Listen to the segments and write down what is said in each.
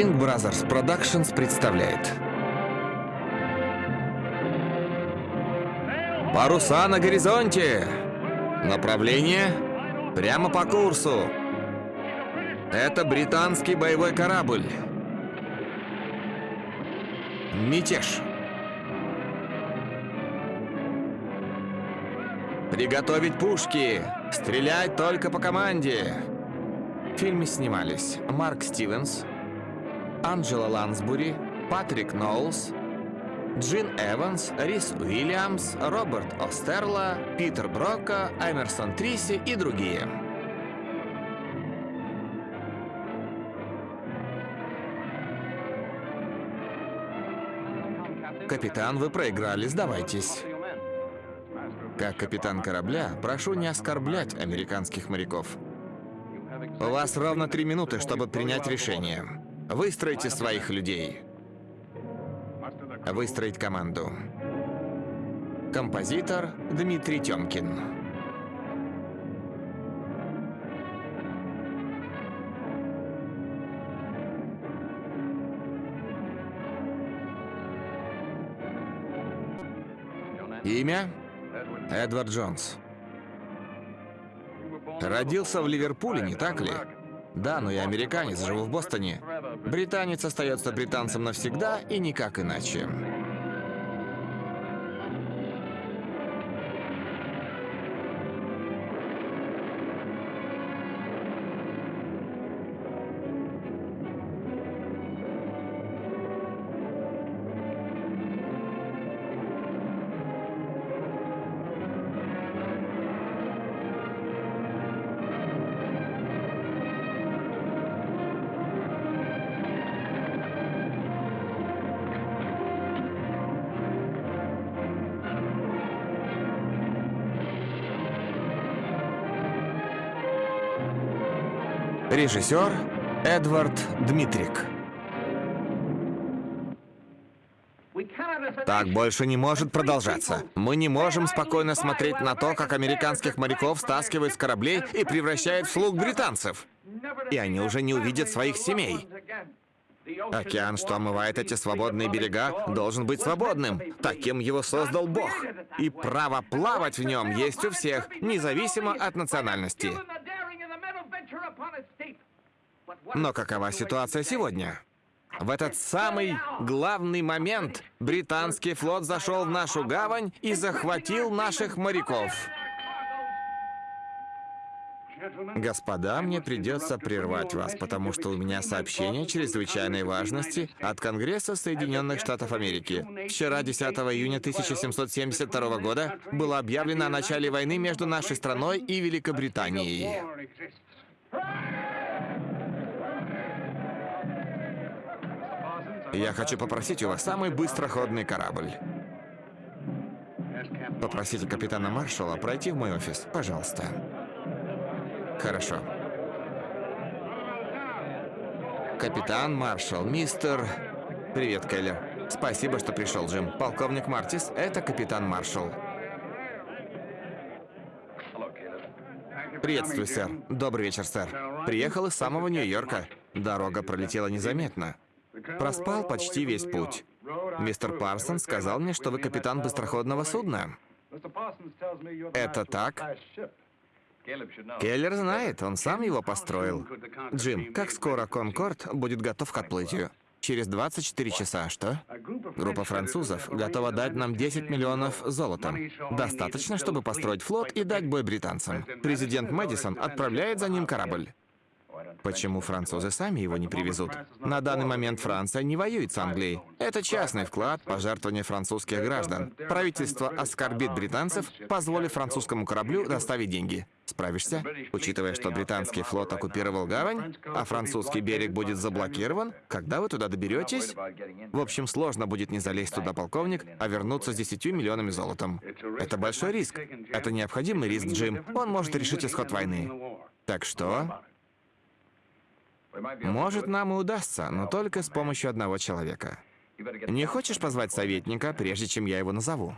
King Brothers Productions представляет Паруса на горизонте! Направление прямо по курсу. Это британский боевой корабль. Мятеж. Приготовить пушки! Стрелять только по команде! В фильме снимались Марк Стивенс, Анджела Лансбури, Патрик Ноулс, Джин Эванс, Рис Уильямс, Роберт Остерла, Питер Брока, Эмерсон Триси и другие. Капитан, вы проиграли, сдавайтесь. Как капитан корабля, прошу не оскорблять американских моряков. У вас ровно три минуты, чтобы принять решение. Выстройте своих людей. Выстроить команду. Композитор Дмитрий Тёмкин. Имя? Эдвард Джонс. Родился в Ливерпуле, не так ли? Да, но я американец, живу в Бостоне. Британец остается британцем навсегда и никак иначе. Режиссер Эдвард Дмитрик. Так больше не может продолжаться. Мы не можем спокойно смотреть на то, как американских моряков стаскивают с кораблей и превращают в слуг британцев. И они уже не увидят своих семей. Океан, что омывает эти свободные берега, должен быть свободным. Таким его создал Бог. И право плавать в нем есть у всех, независимо от национальности. Но какова ситуация сегодня? В этот самый главный момент британский флот зашел в нашу гавань и захватил наших моряков. Господа, мне придется прервать вас, потому что у меня сообщение чрезвычайной важности от Конгресса Соединенных Штатов Америки. Вчера, 10 июня 1772 года, было объявлено о начале войны между нашей страной и Великобританией. Я хочу попросить у вас самый быстроходный корабль. Попросите капитана Маршала пройти в мой офис, пожалуйста. Хорошо. Капитан Маршал, мистер... Привет, Келлер. Спасибо, что пришел, Джим. Полковник Мартис, это капитан Маршал. Приветствую, сэр. Добрый вечер, сэр. Приехал из самого Нью-Йорка. Дорога пролетела незаметно. Проспал почти весь путь. Мистер Парсон сказал мне, что вы капитан быстроходного судна. Это так? Келлер знает, он сам его построил. Джим, как скоро Конкорд будет готов к отплытию? Через 24 часа, что? Группа французов готова дать нам 10 миллионов золотом. Достаточно, чтобы построить флот и дать бой британцам. Президент Мэдисон отправляет за ним корабль. Почему французы сами его не привезут? На данный момент Франция не воюет с Англией. Это частный вклад, пожертвование французских граждан. Правительство оскорбит британцев, позволив французскому кораблю доставить деньги. Справишься? Учитывая, что британский флот оккупировал гавань, а французский берег будет заблокирован, когда вы туда доберетесь? В общем, сложно будет не залезть туда, полковник, а вернуться с 10 миллионами золотом. Это большой риск. Это необходимый риск, Джим. Он может решить исход войны. Так что... Может, нам и удастся, но только с помощью одного человека. Не хочешь позвать советника, прежде чем я его назову?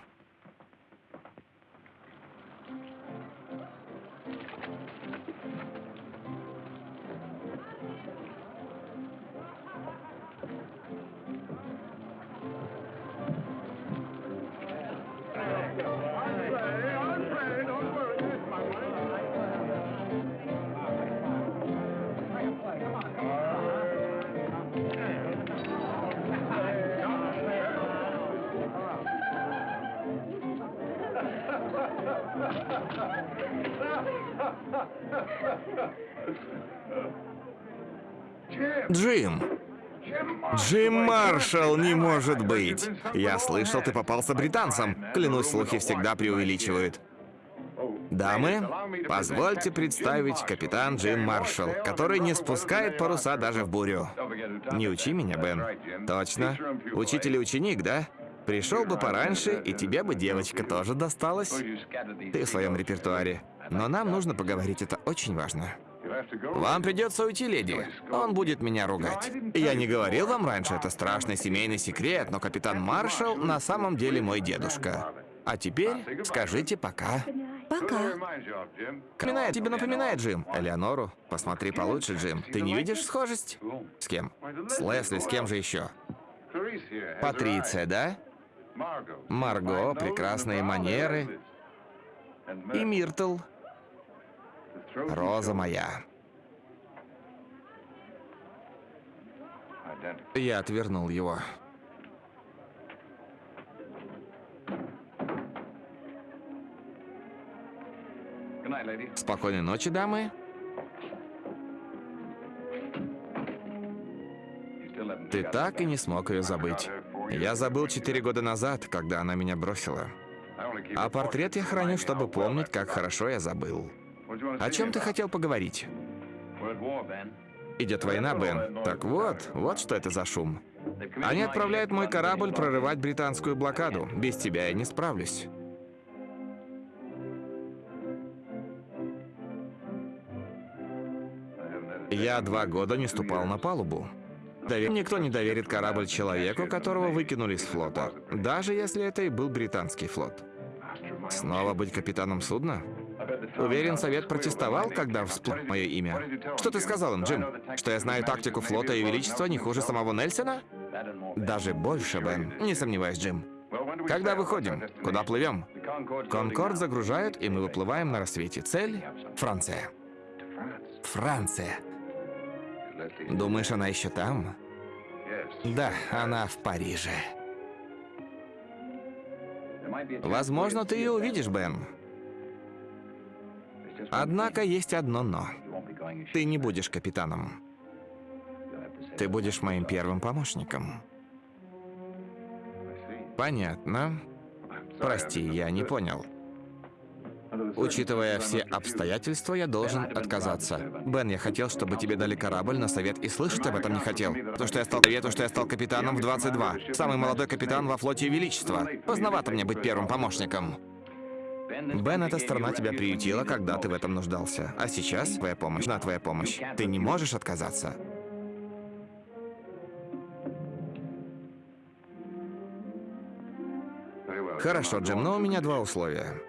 Джим! Джим Маршалл, не может быть! Я слышал, ты попался британцам. Клянусь, слухи всегда преувеличивают. Дамы, позвольте представить капитан Джим Маршалл, который не спускает паруса даже в бурю. Не учи меня, Бен. Точно. Учитель и ученик, да? Пришел бы пораньше, и тебе бы девочка тоже досталась. Ты в своем репертуаре. Но нам нужно поговорить, это очень важно. Вам придется уйти, леди. Он будет меня ругать. Я не говорил вам раньше, это страшный семейный секрет, но капитан Маршалл на самом деле мой дедушка. А теперь скажите пока. Пока. Напоминает, тебе напоминает Джим. Элеонору, посмотри получше, Джим. Ты не видишь схожесть? С кем? С Лесли, с кем же еще? Патриция, да? Марго, прекрасные манеры. И Миртл. Роза моя. Я отвернул его. Спокойной ночи, дамы. Ты так и не смог ее забыть. Я забыл четыре года назад, когда она меня бросила. А портрет я храню, чтобы помнить, как хорошо я забыл. О чем ты хотел поговорить? Идет война, Бен. Так вот, вот что это за шум. Они отправляют мой корабль прорывать британскую блокаду. Без тебя я не справлюсь. Я два года не ступал на палубу. Довер- Никто не доверит корабль человеку, которого выкинули с флота, даже если это и был британский флот. Снова быть капитаном судна? Уверен, совет протестовал, когда всплыло мое имя. Что ты сказал им, Джим? Что я знаю тактику флота и величества не хуже самого Нельсона? Даже больше, Бен. Не сомневаюсь, Джим. Когда выходим? Куда плывем? Конкорд загружают, и мы выплываем на рассвете. Цель — Франция. Франция. Думаешь, она еще там? Да, она в Париже. Возможно, ты ее увидишь, Бен. Однако есть одно «но». Ты не будешь капитаном. Ты будешь моим первым помощником. Понятно. Прости, я не понял. Учитывая все обстоятельства, я должен отказаться. Бен, я хотел, чтобы тебе дали корабль на совет, и слышать об этом не хотел. То, что я стал совету, что я стал капитаном в 22. Самый молодой капитан во флоте Величества. Поздновато мне быть первым помощником. Бен, эта страна тебя приютила, когда ты в этом нуждался. А сейчас твоя помощь, на твоя помощь. Ты не можешь отказаться. Хорошо, Джим, но у меня два условия.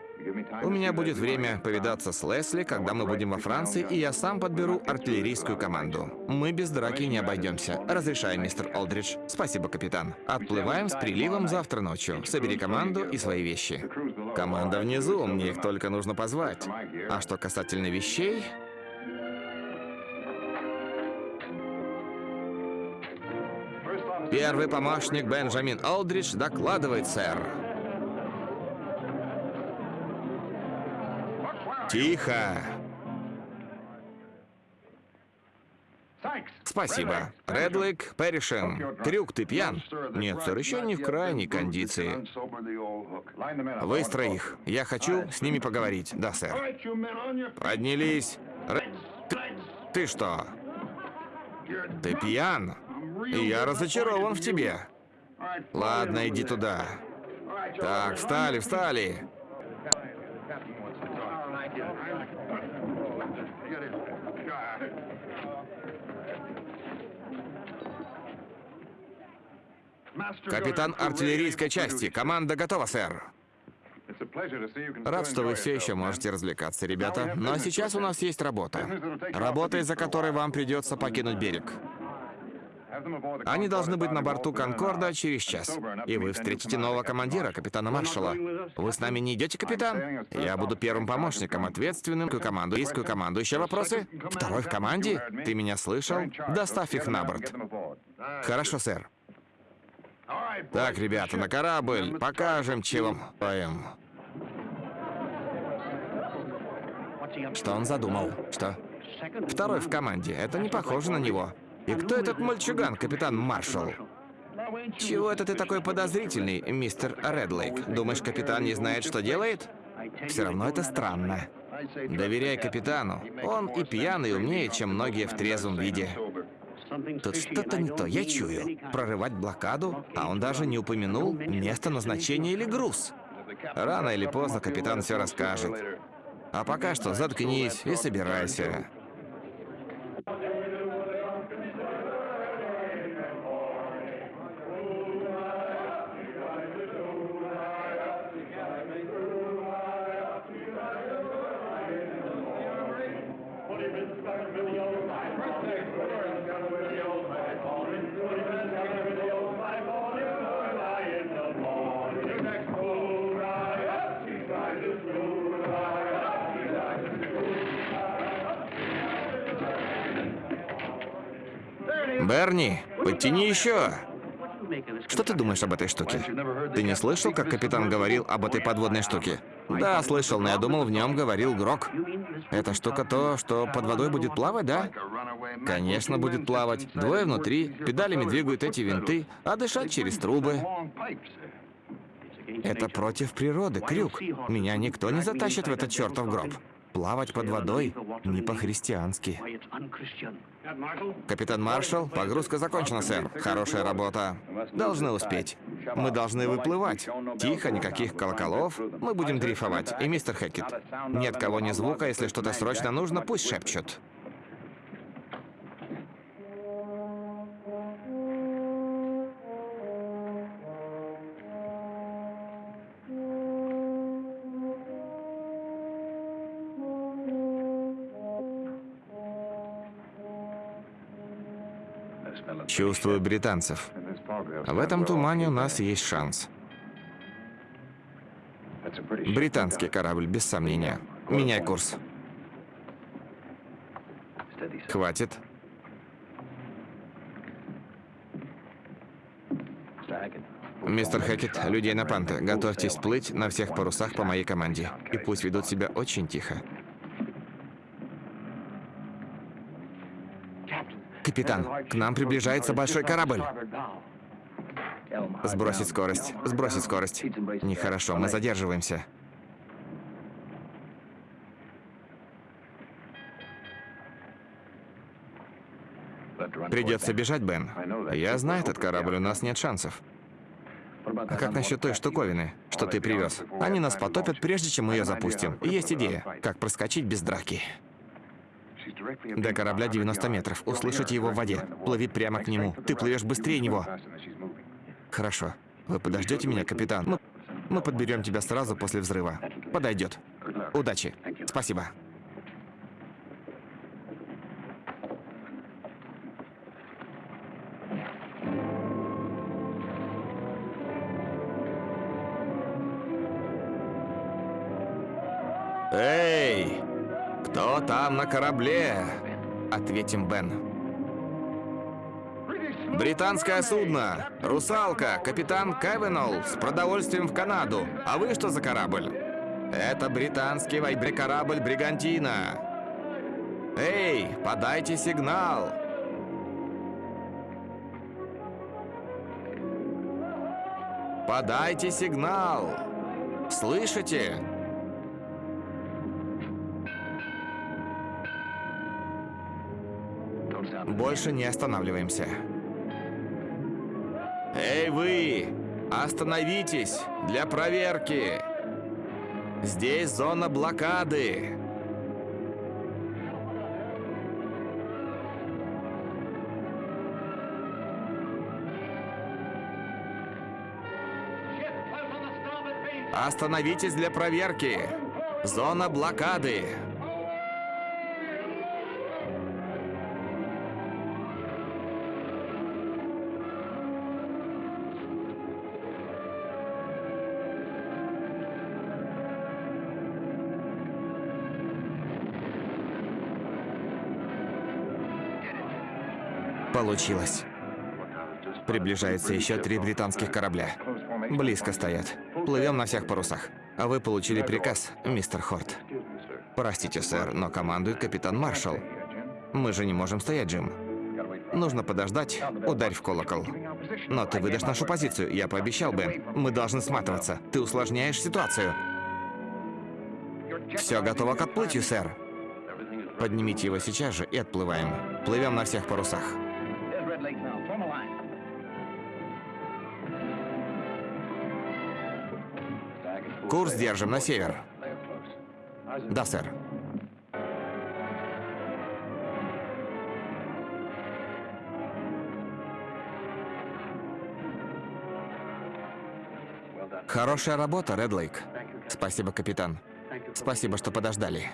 У меня будет время повидаться с Лесли, когда мы будем во Франции, и я сам подберу артиллерийскую команду. Мы без драки не обойдемся. Разрешаю, мистер Олдридж. Спасибо, капитан. Отплываем с приливом завтра ночью. Собери команду и свои вещи. Команда внизу, мне их только нужно позвать. А что касательно вещей... Первый помощник Бенджамин Олдридж докладывает, сэр. Тихо. Спасибо. Редлик, Перришем. Крюк, ты пьян? Нет, сэр, еще не в крайней кондиции. Выстрой их. Я хочу с ними поговорить. Да, сэр. Поднялись. Ре- Ты, ты что? Ты пьян? И я разочарован в тебе. Ладно, иди туда. Так, встали, встали. Капитан артиллерийской части. Команда готова, сэр. Рад, что вы все еще можете развлекаться, ребята. Но сейчас у нас есть работа. Работа, из-за которой вам придется покинуть берег. Они должны быть на борту Конкорда через час. И вы встретите нового командира, капитана Маршала. Вы с нами не идете, капитан? Я буду первым помощником, ответственным к команду. Есть команду. Еще вопросы? Второй в команде? Ты меня слышал? Доставь их на борт. Хорошо, сэр. Так, ребята, на корабль. Покажем, чего стоим. Что он задумал? Что? Второй в команде. Это не похоже на него. И кто этот мальчуган, капитан Маршалл? Чего это ты такой подозрительный, мистер Редлейк? Думаешь, капитан не знает, что делает? Все равно это странно. Доверяй капитану. Он и пьяный умнее, чем многие в трезвом виде. Тут что-то не то, я чую. Прорывать блокаду, а он даже не упомянул место назначения или груз. Рано или поздно капитан все расскажет. А пока что заткнись и собирайся. Еще. Что ты думаешь об этой штуке? Ты не слышал, как капитан говорил об этой подводной штуке? Да, слышал, но я думал, в нем говорил Грок. Эта штука то, что под водой будет плавать, да? Конечно, будет плавать. Двое внутри, педалями двигают эти винты, а дышать через трубы. Это против природы, крюк. Меня никто не затащит в этот чертов гроб. Плавать под водой не по-христиански. Капитан Маршалл, погрузка закончена, сэр. Хорошая работа. Должны успеть. Мы должны выплывать. Тихо, никаких колоколов. Мы будем дрейфовать. И мистер Хэкет, нет кого ни звука, если что-то срочно нужно, пусть шепчут. Чувствую британцев. В этом тумане у нас есть шанс. Британский корабль, без сомнения. Меняй курс. Хватит. Мистер Хэкет, людей на панты, готовьтесь плыть на всех парусах по моей команде. И пусть ведут себя очень тихо. Капитан, к нам приближается большой корабль. Сбросить скорость, сбросить скорость. Нехорошо, мы задерживаемся. Придется бежать, Бен. Я знаю этот корабль, у нас нет шансов. А как насчет той штуковины, что ты привез? Они нас потопят, прежде чем мы ее запустим. есть идея, как проскочить без драки. До корабля 90 метров. Услышать его в воде. Плыви прямо к нему. Ты плывешь быстрее него. Хорошо. Вы подождете меня, капитан? Мы, мы подберем тебя сразу после взрыва. Подойдет. Удачи. Спасибо. Там на корабле?» — ответим Бен. «Британское судно! Русалка! Капитан Кевенол с продовольствием в Канаду! А вы что за корабль?» «Это британский вайбрекорабль «Бригантина». Эй, подайте сигнал!» Подайте сигнал! Слышите? Больше не останавливаемся. Эй, вы! Остановитесь! Для проверки! Здесь зона блокады! Остановитесь для проверки! Зона блокады! Получилось. Приближается еще три британских корабля. Близко стоят. Плывем на всех парусах. А вы получили приказ, мистер Хорт. Простите, сэр, но командует капитан Маршалл. Мы же не можем стоять, Джим. Нужно подождать, ударь в колокол. Но ты выдашь нашу позицию, я пообещал бы. Мы должны сматываться. Ты усложняешь ситуацию. Все готово к отплытию, сэр. Поднимите его сейчас же и отплываем. Плывем на всех парусах. Курс держим на север. Да, сэр. Хорошая работа, Ред Лейк. Спасибо, капитан. Спасибо, что подождали.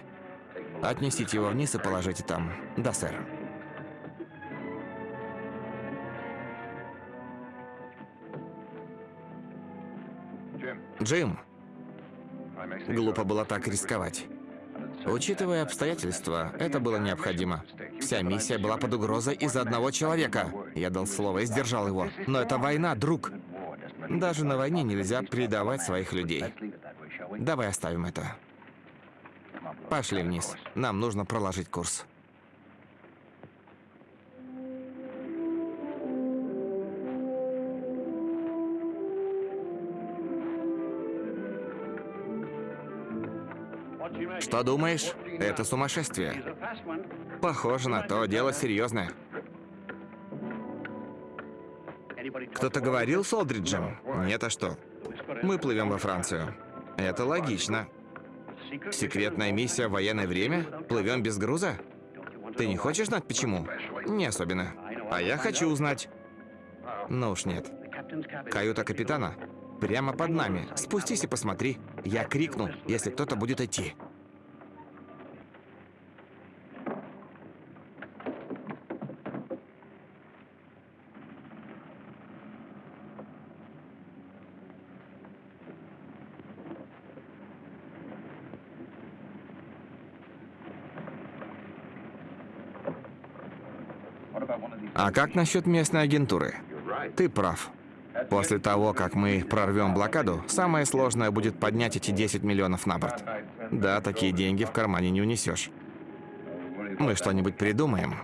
Отнесите его вниз и положите там. Да, сэр. Джим, глупо было так рисковать. Учитывая обстоятельства, это было необходимо. Вся миссия была под угрозой из-за одного человека. Я дал слово и сдержал его. Но это война, друг. Даже на войне нельзя предавать своих людей. Давай оставим это. Пошли вниз. Нам нужно проложить курс. Что думаешь? Это сумасшествие. Похоже на то, дело серьезное. Кто-то говорил с Олдриджем? Нет, а что? Мы плывем во Францию. Это логично. Секретная миссия в военное время? Плывем без груза? Ты не хочешь знать почему? Не особенно. А я хочу узнать. Ну уж нет. Каюта капитана прямо под нами. Спустись и посмотри. Я крикну, если кто-то будет идти. А как насчет местной агентуры? Ты прав. После того, как мы прорвем блокаду, самое сложное будет поднять эти 10 миллионов на борт. Да, такие деньги в кармане не унесешь. Мы что-нибудь придумаем.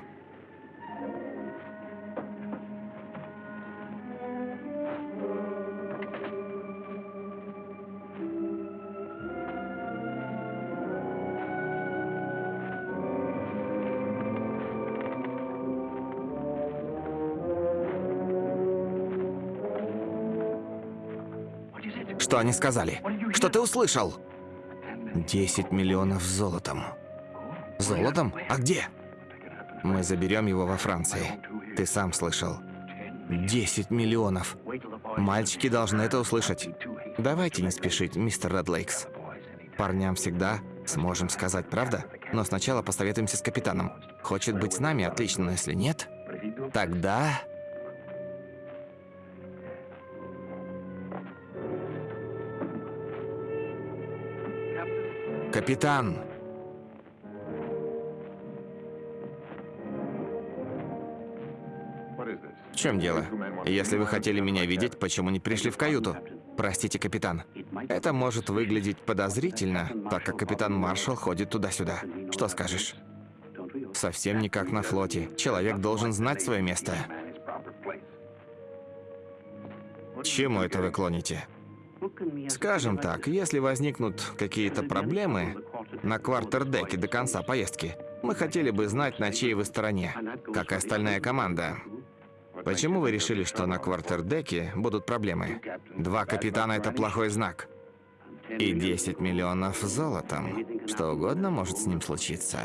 Что они сказали? Что ты услышал? 10 миллионов золотом. Золотом? А где? Мы заберем его во Франции. Ты сам слышал. 10 миллионов. Мальчики должны это услышать. Давайте не спешить, мистер Редлейкс. Парням всегда сможем сказать, правда? Но сначала посоветуемся с капитаном. Хочет быть с нами, отлично, но если нет, тогда... Капитан! В чем дело? Если вы хотели меня видеть, почему не пришли в каюту? Простите, капитан. Это может выглядеть подозрительно, так как капитан Маршал ходит туда-сюда. Что скажешь? Совсем не как на флоте. Человек должен знать свое место. Чему это вы клоните? Скажем так, если возникнут какие-то проблемы на квартердеке до конца поездки, мы хотели бы знать, на чьей вы стороне, как и остальная команда. Почему вы решили, что на квартердеке будут проблемы? Два капитана – это плохой знак. И 10 миллионов золотом. Что угодно может с ним случиться.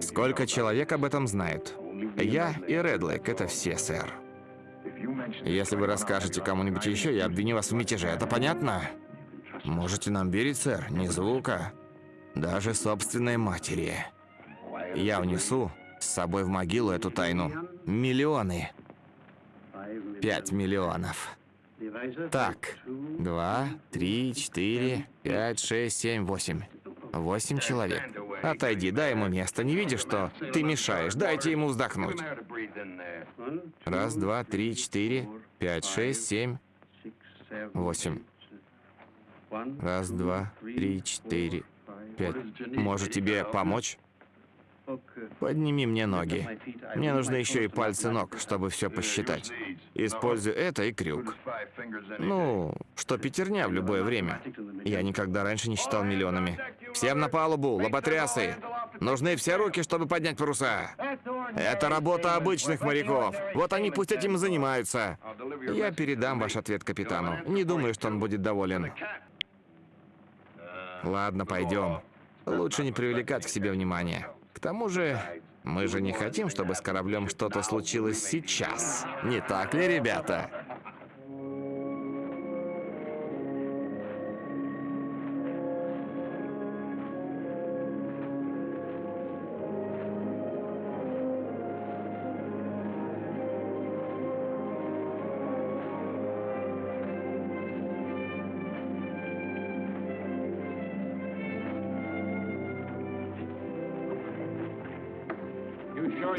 Сколько человек об этом знают? Я и Редлейк – это все, сэр. Если вы расскажете кому-нибудь еще, я обвиню вас в мятеже. Это понятно? Можете нам верить, сэр, ни звука. Даже собственной матери. Я унесу с собой в могилу эту тайну. Миллионы. Пять миллионов. Так, два, три, четыре, пять, шесть, семь, восемь. Восемь человек. Отойди, дай ему место. Не видишь, что ты мешаешь? Дайте ему вздохнуть. Раз, два, три, четыре, пять, шесть, семь, восемь. Раз, два, три, четыре, пять. Может тебе помочь? Подними мне ноги. Мне нужны еще и пальцы ног, чтобы все посчитать. Используй это и крюк. Ну, что пятерня в любое время. Я никогда раньше не считал миллионами. Всем на палубу, лоботрясы! Нужны все руки, чтобы поднять паруса. Это работа обычных моряков. Вот они пусть этим и занимаются. Я передам ваш ответ капитану. Не думаю, что он будет доволен. Ладно, пойдем. Лучше не привлекать к себе внимания. К тому же, мы же не хотим, чтобы с кораблем что-то случилось сейчас. Не так ли, ребята?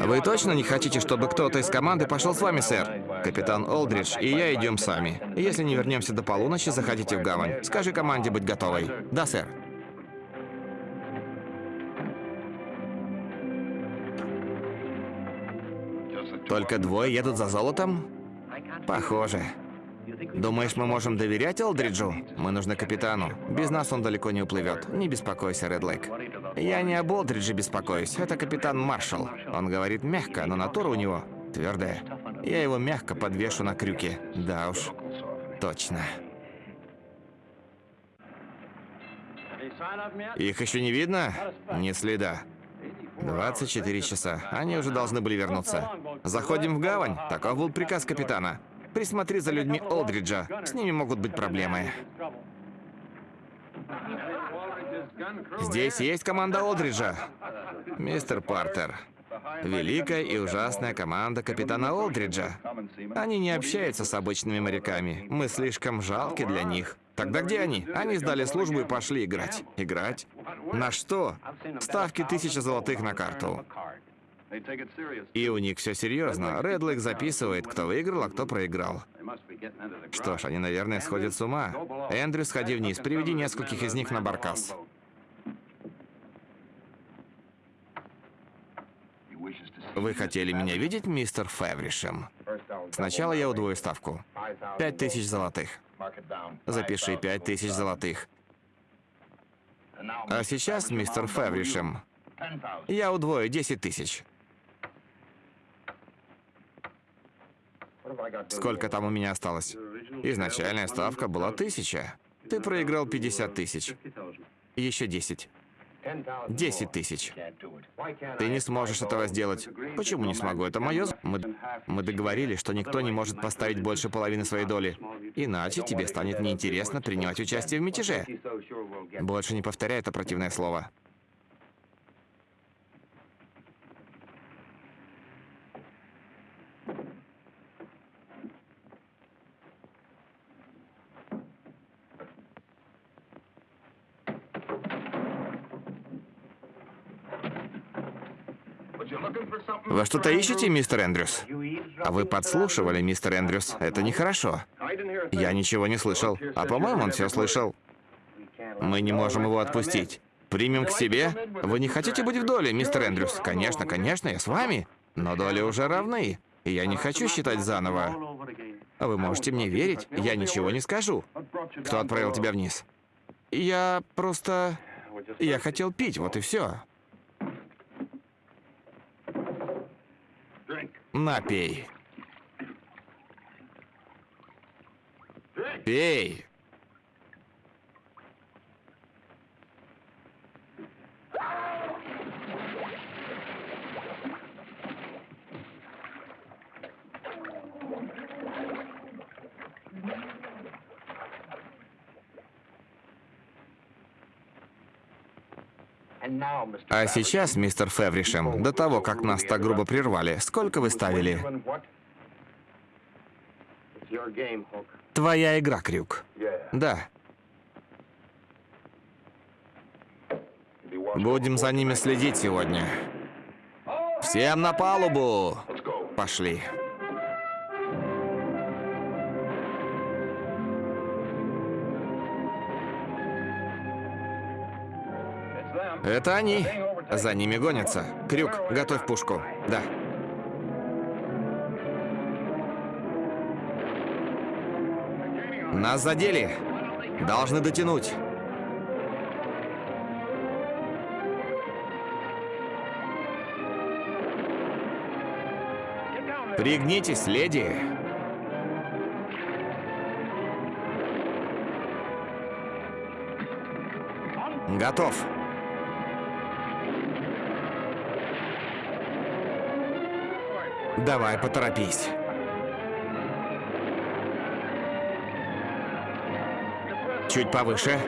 Вы точно не хотите, чтобы кто-то из команды пошел с вами, сэр? Капитан Олдридж и я идем сами. Если не вернемся до полуночи, заходите в гавань. Скажи команде быть готовой. Да, сэр. Только двое едут за золотом? Похоже. Думаешь, мы можем доверять Олдриджу? Мы нужны капитану. Без нас он далеко не уплывет. Не беспокойся, Ред Лейк. Я не об Олдридже беспокоюсь. Это капитан Маршалл. Он говорит мягко, но натура у него твердая. Я его мягко подвешу на крюке. Да уж, точно. Их еще не видно? Ни следа. 24 часа. Они уже должны были вернуться. Заходим в гавань. Таков был приказ капитана. Присмотри за людьми Олдриджа. С ними могут быть проблемы. Здесь есть команда Олдриджа. Мистер Партер. Великая и ужасная команда капитана Олдриджа. Они не общаются с обычными моряками. Мы слишком жалки для них. Тогда где они? Они сдали службу и пошли играть. Играть? На что? Ставки тысяча золотых на карту. И у них все серьезно. Редлик записывает, кто выиграл, а кто проиграл. Что ж, они, наверное, сходят с ума. Эндрю, сходи вниз, приведи нескольких из них на баркас. Вы хотели меня видеть, мистер Февришем? Сначала я удвою ставку. Пять тысяч золотых. Запиши пять тысяч золотых. А сейчас, мистер Февришем, я удвою 10 тысяч. Сколько там у меня осталось? Изначальная ставка была тысяча. Ты проиграл 50 тысяч. Еще 10. 10 тысяч. Ты не сможешь этого сделать. Почему не смогу? Это мое... Мы, мы договорились, что никто не может поставить больше половины своей доли. Иначе тебе станет неинтересно принимать участие в мятеже. Больше не повторяй это противное слово. Вы что-то ищете, мистер Эндрюс? А вы подслушивали, мистер Эндрюс? Это нехорошо. Я ничего не слышал. А по-моему, он все слышал. Мы не можем его отпустить. Примем к себе? Вы не хотите быть в доле, мистер Эндрюс? Конечно, конечно, я с вами. Но доли уже равны. И я не хочу считать заново. Вы можете мне верить? Я ничего не скажу. Кто отправил тебя вниз? Я просто... Я хотел пить, вот и все. Напей. Пей. А сейчас, мистер Февришем, до того, как нас так грубо прервали, сколько вы ставили? Твоя игра, Крюк. Да. Будем за ними следить сегодня. Всем на палубу! Пошли. Это они. За ними гонятся. Крюк, готовь пушку. Да. Нас задели. Должны дотянуть. Пригнитесь, леди. Готов. Давай, поторопись. Чуть повыше.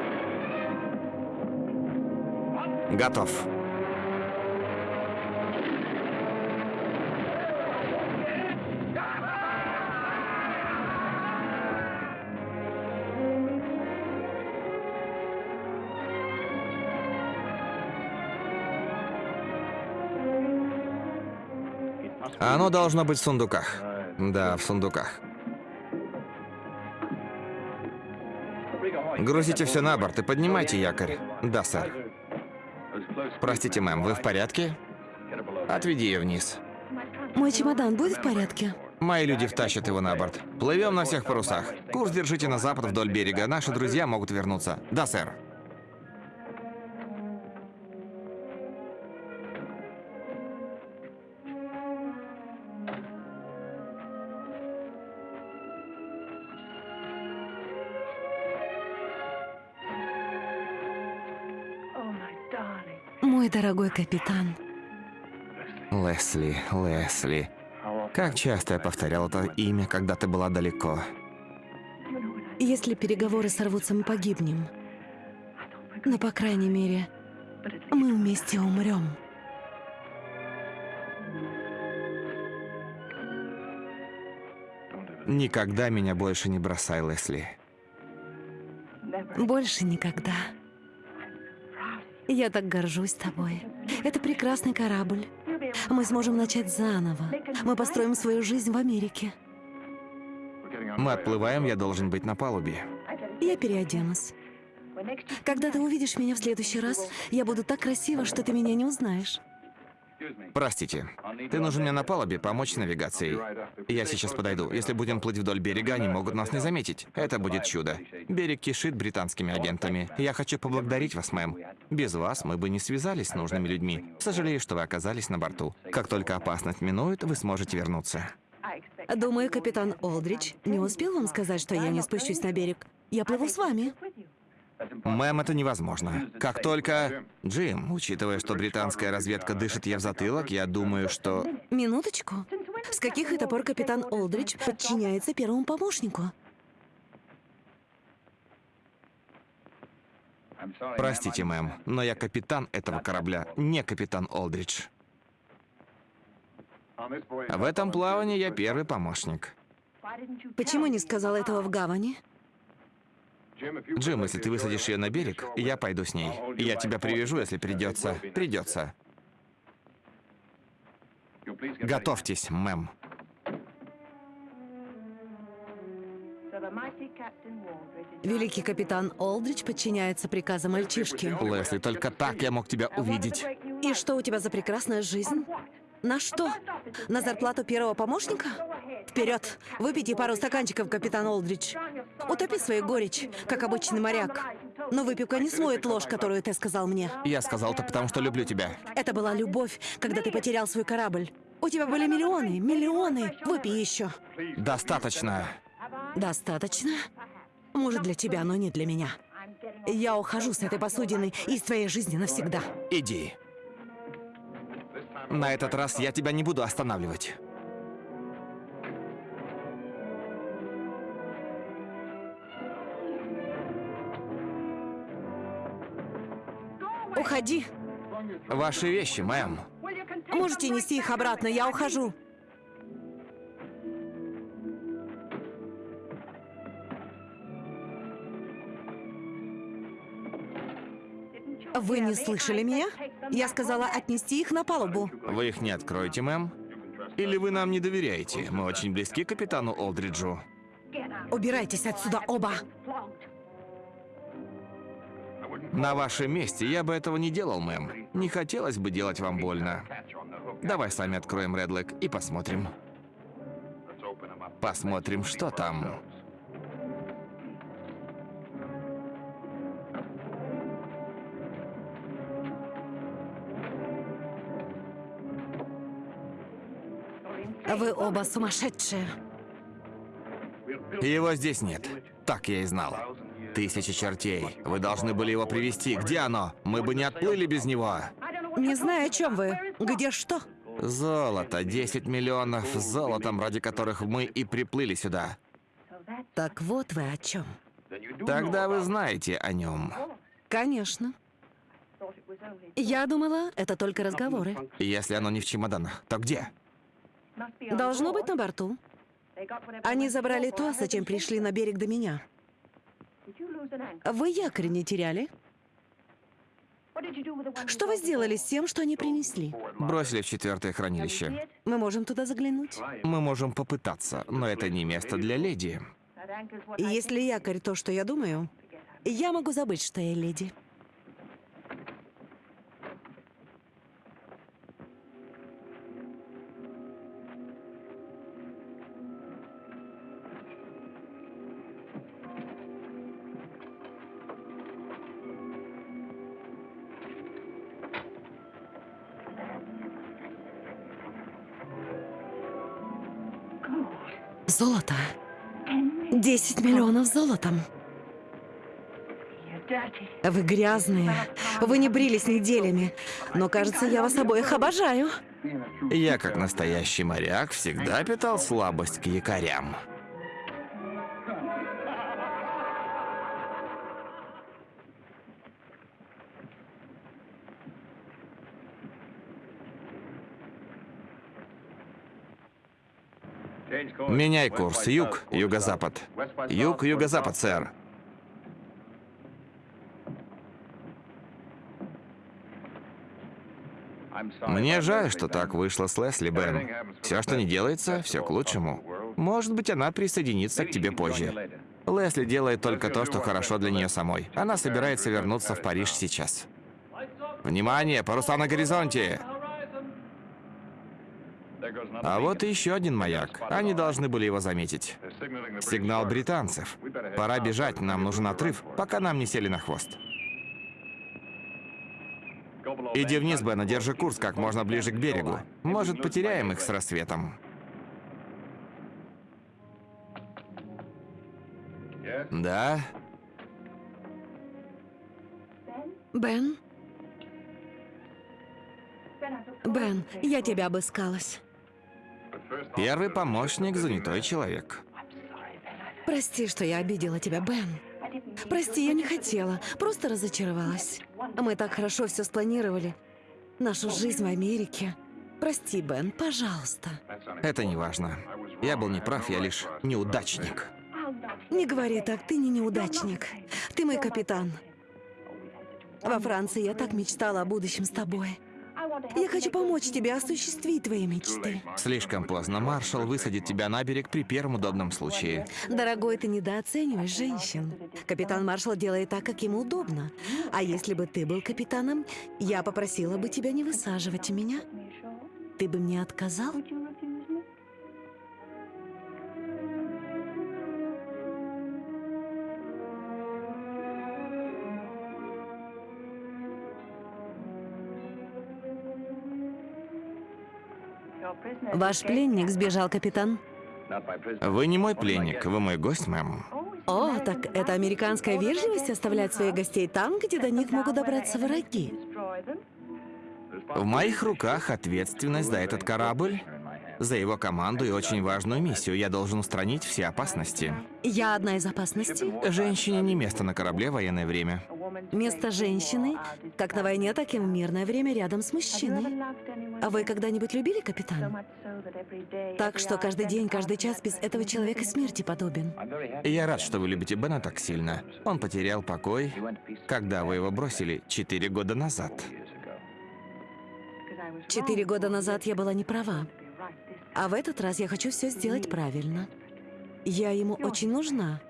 Готов. Оно должно быть в сундуках. Да, в сундуках. Грузите все на борт и поднимайте якорь. Да, сэр. Простите, мэм, вы в порядке? Отведи ее вниз. Мой чемодан будет в порядке? Мои люди втащат его на борт. Плывем на всех парусах. Курс держите на запад вдоль берега. Наши друзья могут вернуться. Да, сэр. Дорогой капитан, Лесли, Лесли. Как часто я повторял это имя, когда ты была далеко. если переговоры сорвутся, мы погибнем. Но, по крайней мере, мы вместе умрем. Никогда меня больше не бросай, Лесли. Больше никогда. Я так горжусь тобой. Это прекрасный корабль. Мы сможем начать заново. Мы построим свою жизнь в Америке. Мы отплываем, я должен быть на палубе. Я переоденусь. Когда ты увидишь меня в следующий раз, я буду так красива, что ты меня не узнаешь. Простите, ты нужен мне на палубе помочь с навигацией. Я сейчас подойду. Если будем плыть вдоль берега, они могут нас не заметить. Это будет чудо. Берег кишит британскими агентами. Я хочу поблагодарить вас, мэм. Без вас мы бы не связались с нужными людьми. Сожалею, что вы оказались на борту. Как только опасность минует, вы сможете вернуться. Думаю, капитан Олдрич не успел вам сказать, что я не спущусь на берег. Я плыву с вами. Мэм, это невозможно. Как только... Джим, учитывая, что британская разведка дышит ей в затылок, я думаю, что... Минуточку. С каких это пор капитан Олдрич подчиняется первому помощнику? Простите, мэм, но я капитан этого корабля, не капитан Олдридж. В этом плавании я первый помощник. Почему не сказал этого в гавани? Джим, если ты высадишь ее на берег, я пойду с ней. Я тебя привяжу, если придется. Придется. Готовьтесь, мэм. Великий капитан Олдрич подчиняется приказам мальчишки. Лесли, только так я мог тебя увидеть. И что у тебя за прекрасная жизнь? На что? На зарплату первого помощника? Вперед! Выпейте пару стаканчиков, капитан Олдрич. Утопи свою горечь, как обычный моряк. Но выпивка не смоет ложь, которую ты сказал мне. Я сказал это потому, что люблю тебя. Это была любовь, когда ты потерял свой корабль. У тебя были миллионы, миллионы. Выпей еще. Достаточно. Достаточно? Может, для тебя, но не для меня. Я ухожу с этой посудины из твоей жизни навсегда. Иди. На этот раз я тебя не буду останавливать. Уходи. Ваши вещи, мэм. Можете нести их обратно, я ухожу. Вы не слышали меня? Я сказала отнести их на палубу. Вы их не откроете, мэм? Или вы нам не доверяете? Мы очень близки к капитану Олдриджу. Убирайтесь отсюда оба. На вашем месте я бы этого не делал, мэм. Не хотелось бы делать вам больно. Давай сами откроем Редлэк и посмотрим. Посмотрим, что там. Вы оба сумасшедшие. Его здесь нет. Так я и знал. Тысячи чертей. Вы должны были его привести. Где оно? Мы бы не отплыли без него. Не знаю, о чем вы. Где что? Золото. 10 миллионов золотом, ради которых мы и приплыли сюда. Так вот вы о чем. Тогда вы знаете о нем. Конечно. Я думала, это только разговоры. Если оно не в чемоданах, то где? Должно быть на борту. Они забрали то, зачем пришли на берег до меня. Вы якорь не теряли? Что вы сделали с тем, что они принесли? Бросили в четвертое хранилище. Мы можем туда заглянуть? Мы можем попытаться, но это не место для леди. Если якорь то, что я думаю, я могу забыть, что я леди. Золото. 10 миллионов золотом. Вы грязные. Вы не брились неделями. Но, кажется, я вас обоих обожаю. Я, как настоящий моряк, всегда питал слабость к якорям. Меняй курс. Юг, юго-запад. Юг, юго-запад, сэр. Мне жаль, что так вышло с Лесли, Бен. Все, что не делается, все к лучшему. Может быть, она присоединится к тебе позже. Лесли делает только то, что хорошо для нее самой. Она собирается вернуться в Париж сейчас. Внимание, паруса на горизонте! А вот и еще один маяк. Они должны были его заметить. Сигнал британцев. Пора бежать, нам нужен отрыв, пока нам не сели на хвост. Иди вниз, Бена, держи курс как можно ближе к берегу. Может, потеряем их с рассветом. Да? Бен? Бен, я тебя обыскалась. Первый помощник – занятой человек. Прости, что я обидела тебя, Бен. Прости, я не хотела, просто разочаровалась. Мы так хорошо все спланировали. Нашу жизнь в Америке. Прости, Бен, пожалуйста. Это не важно. Я был неправ, я лишь неудачник. Не говори так, ты не неудачник. Ты мой капитан. Во Франции я так мечтала о будущем с тобой. Я хочу помочь тебе осуществить твои мечты. Слишком поздно. Маршал высадит тебя на берег при первом удобном случае. Дорогой, ты недооцениваешь женщин. Капитан Маршал делает так, как ему удобно. А если бы ты был капитаном, я попросила бы тебя не высаживать меня. Ты бы мне отказал? Ваш пленник сбежал, капитан. Вы не мой пленник, вы мой гость, мэм. О, так это американская вежливость оставлять своих гостей там, где до них могут добраться враги. В моих руках ответственность за этот корабль, за его команду и очень важную миссию. Я должен устранить все опасности. Я одна из опасностей. Женщине не место на корабле в военное время. Место женщины, как на войне, так и в мирное время рядом с мужчиной. А вы когда-нибудь любили капитана? Так что каждый день, каждый час без этого человека смерти подобен. Я рад, что вы любите Бена так сильно. Он потерял покой, когда вы его бросили четыре года назад. Четыре года назад я была не права. А в этот раз я хочу все сделать правильно. Я ему очень нужна.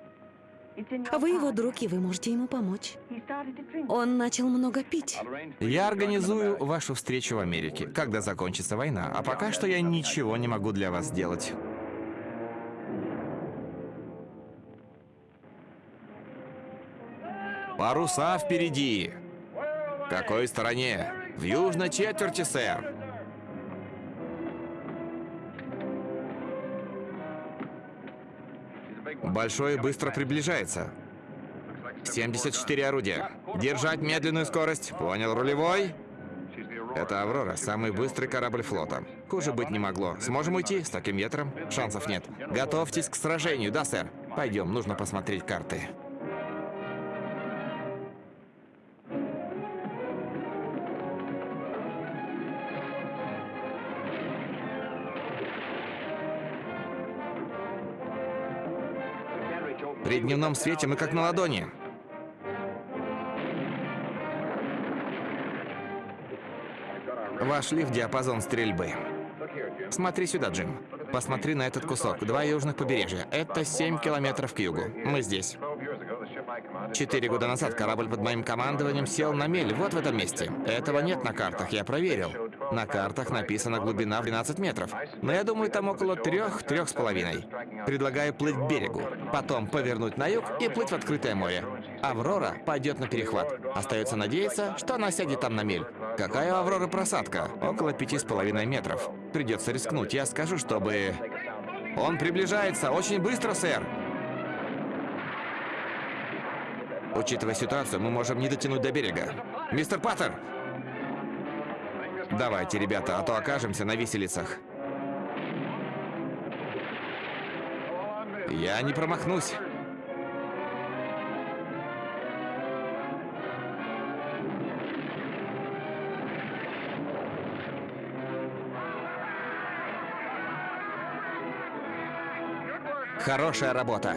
Вы его друг, и вы можете ему помочь. Он начал много пить. Я организую вашу встречу в Америке, когда закончится война, а пока что я ничего не могу для вас сделать. Паруса впереди. В какой стороне? В южной четверти, сэр. Большой быстро приближается. 74 орудия. Держать медленную скорость. Понял, рулевой? Это «Аврора», самый быстрый корабль флота. Хуже быть не могло. Сможем уйти с таким ветром? Шансов нет. Готовьтесь к сражению, да, сэр? Пойдем, нужно посмотреть карты. Дневном свете мы как на ладони. Вошли в диапазон стрельбы. Смотри сюда, Джим. Посмотри на этот кусок. Два южных побережья. Это 7 километров к югу. Мы здесь. Четыре года назад корабль под моим командованием сел на мель вот в этом месте. Этого нет на картах, я проверил. На картах написана глубина в 12 метров. Но я думаю, там около трех, трех с половиной. Предлагаю плыть к берегу, потом повернуть на юг и плыть в открытое море. Аврора пойдет на перехват. Остается надеяться, что она сядет там на мель. Какая у Авроры просадка? Около пяти с половиной метров. Придется рискнуть. Я скажу, чтобы... Он приближается. Очень быстро, сэр. Учитывая ситуацию, мы можем не дотянуть до берега. Мистер Паттер! Давайте, ребята, а то окажемся на виселицах. Я не промахнусь. Хорошая работа.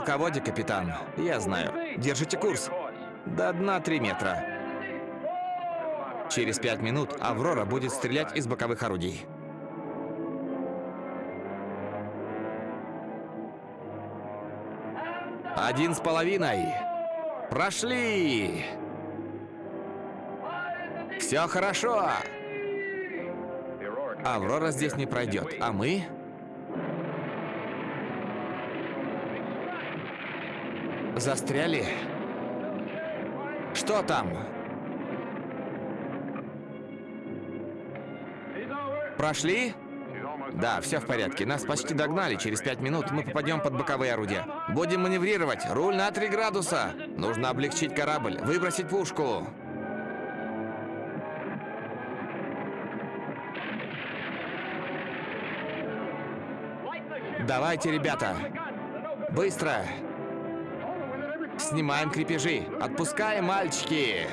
Мелководье, капитан. Я знаю. Держите курс. До дна три метра. Через пять минут Аврора будет стрелять из боковых орудий. Один с половиной. Прошли! Все хорошо! Аврора здесь не пройдет, а мы... Застряли? Что там? Прошли? Да, все в порядке. Нас почти догнали. Через пять минут мы попадем под боковые орудия. Будем маневрировать. Руль на 3 градуса. Нужно облегчить корабль. Выбросить пушку. Давайте, ребята. Быстро. Снимаем крепежи. Отпускаем, мальчики.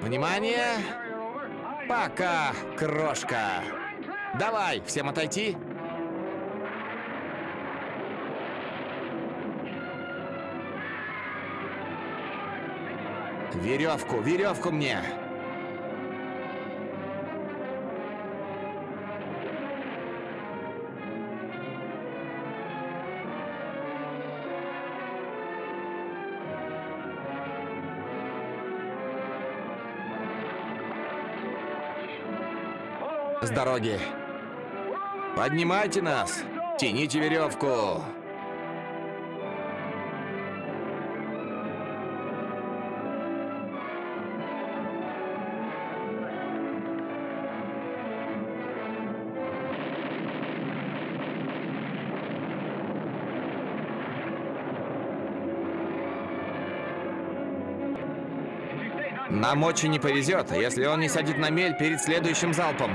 Внимание. Пока, крошка. Давай, всем отойти. Веревку, веревку мне. С дороги. Поднимайте нас! Тяните веревку! Нам очень не повезет, если он не сядет на мель перед следующим залпом.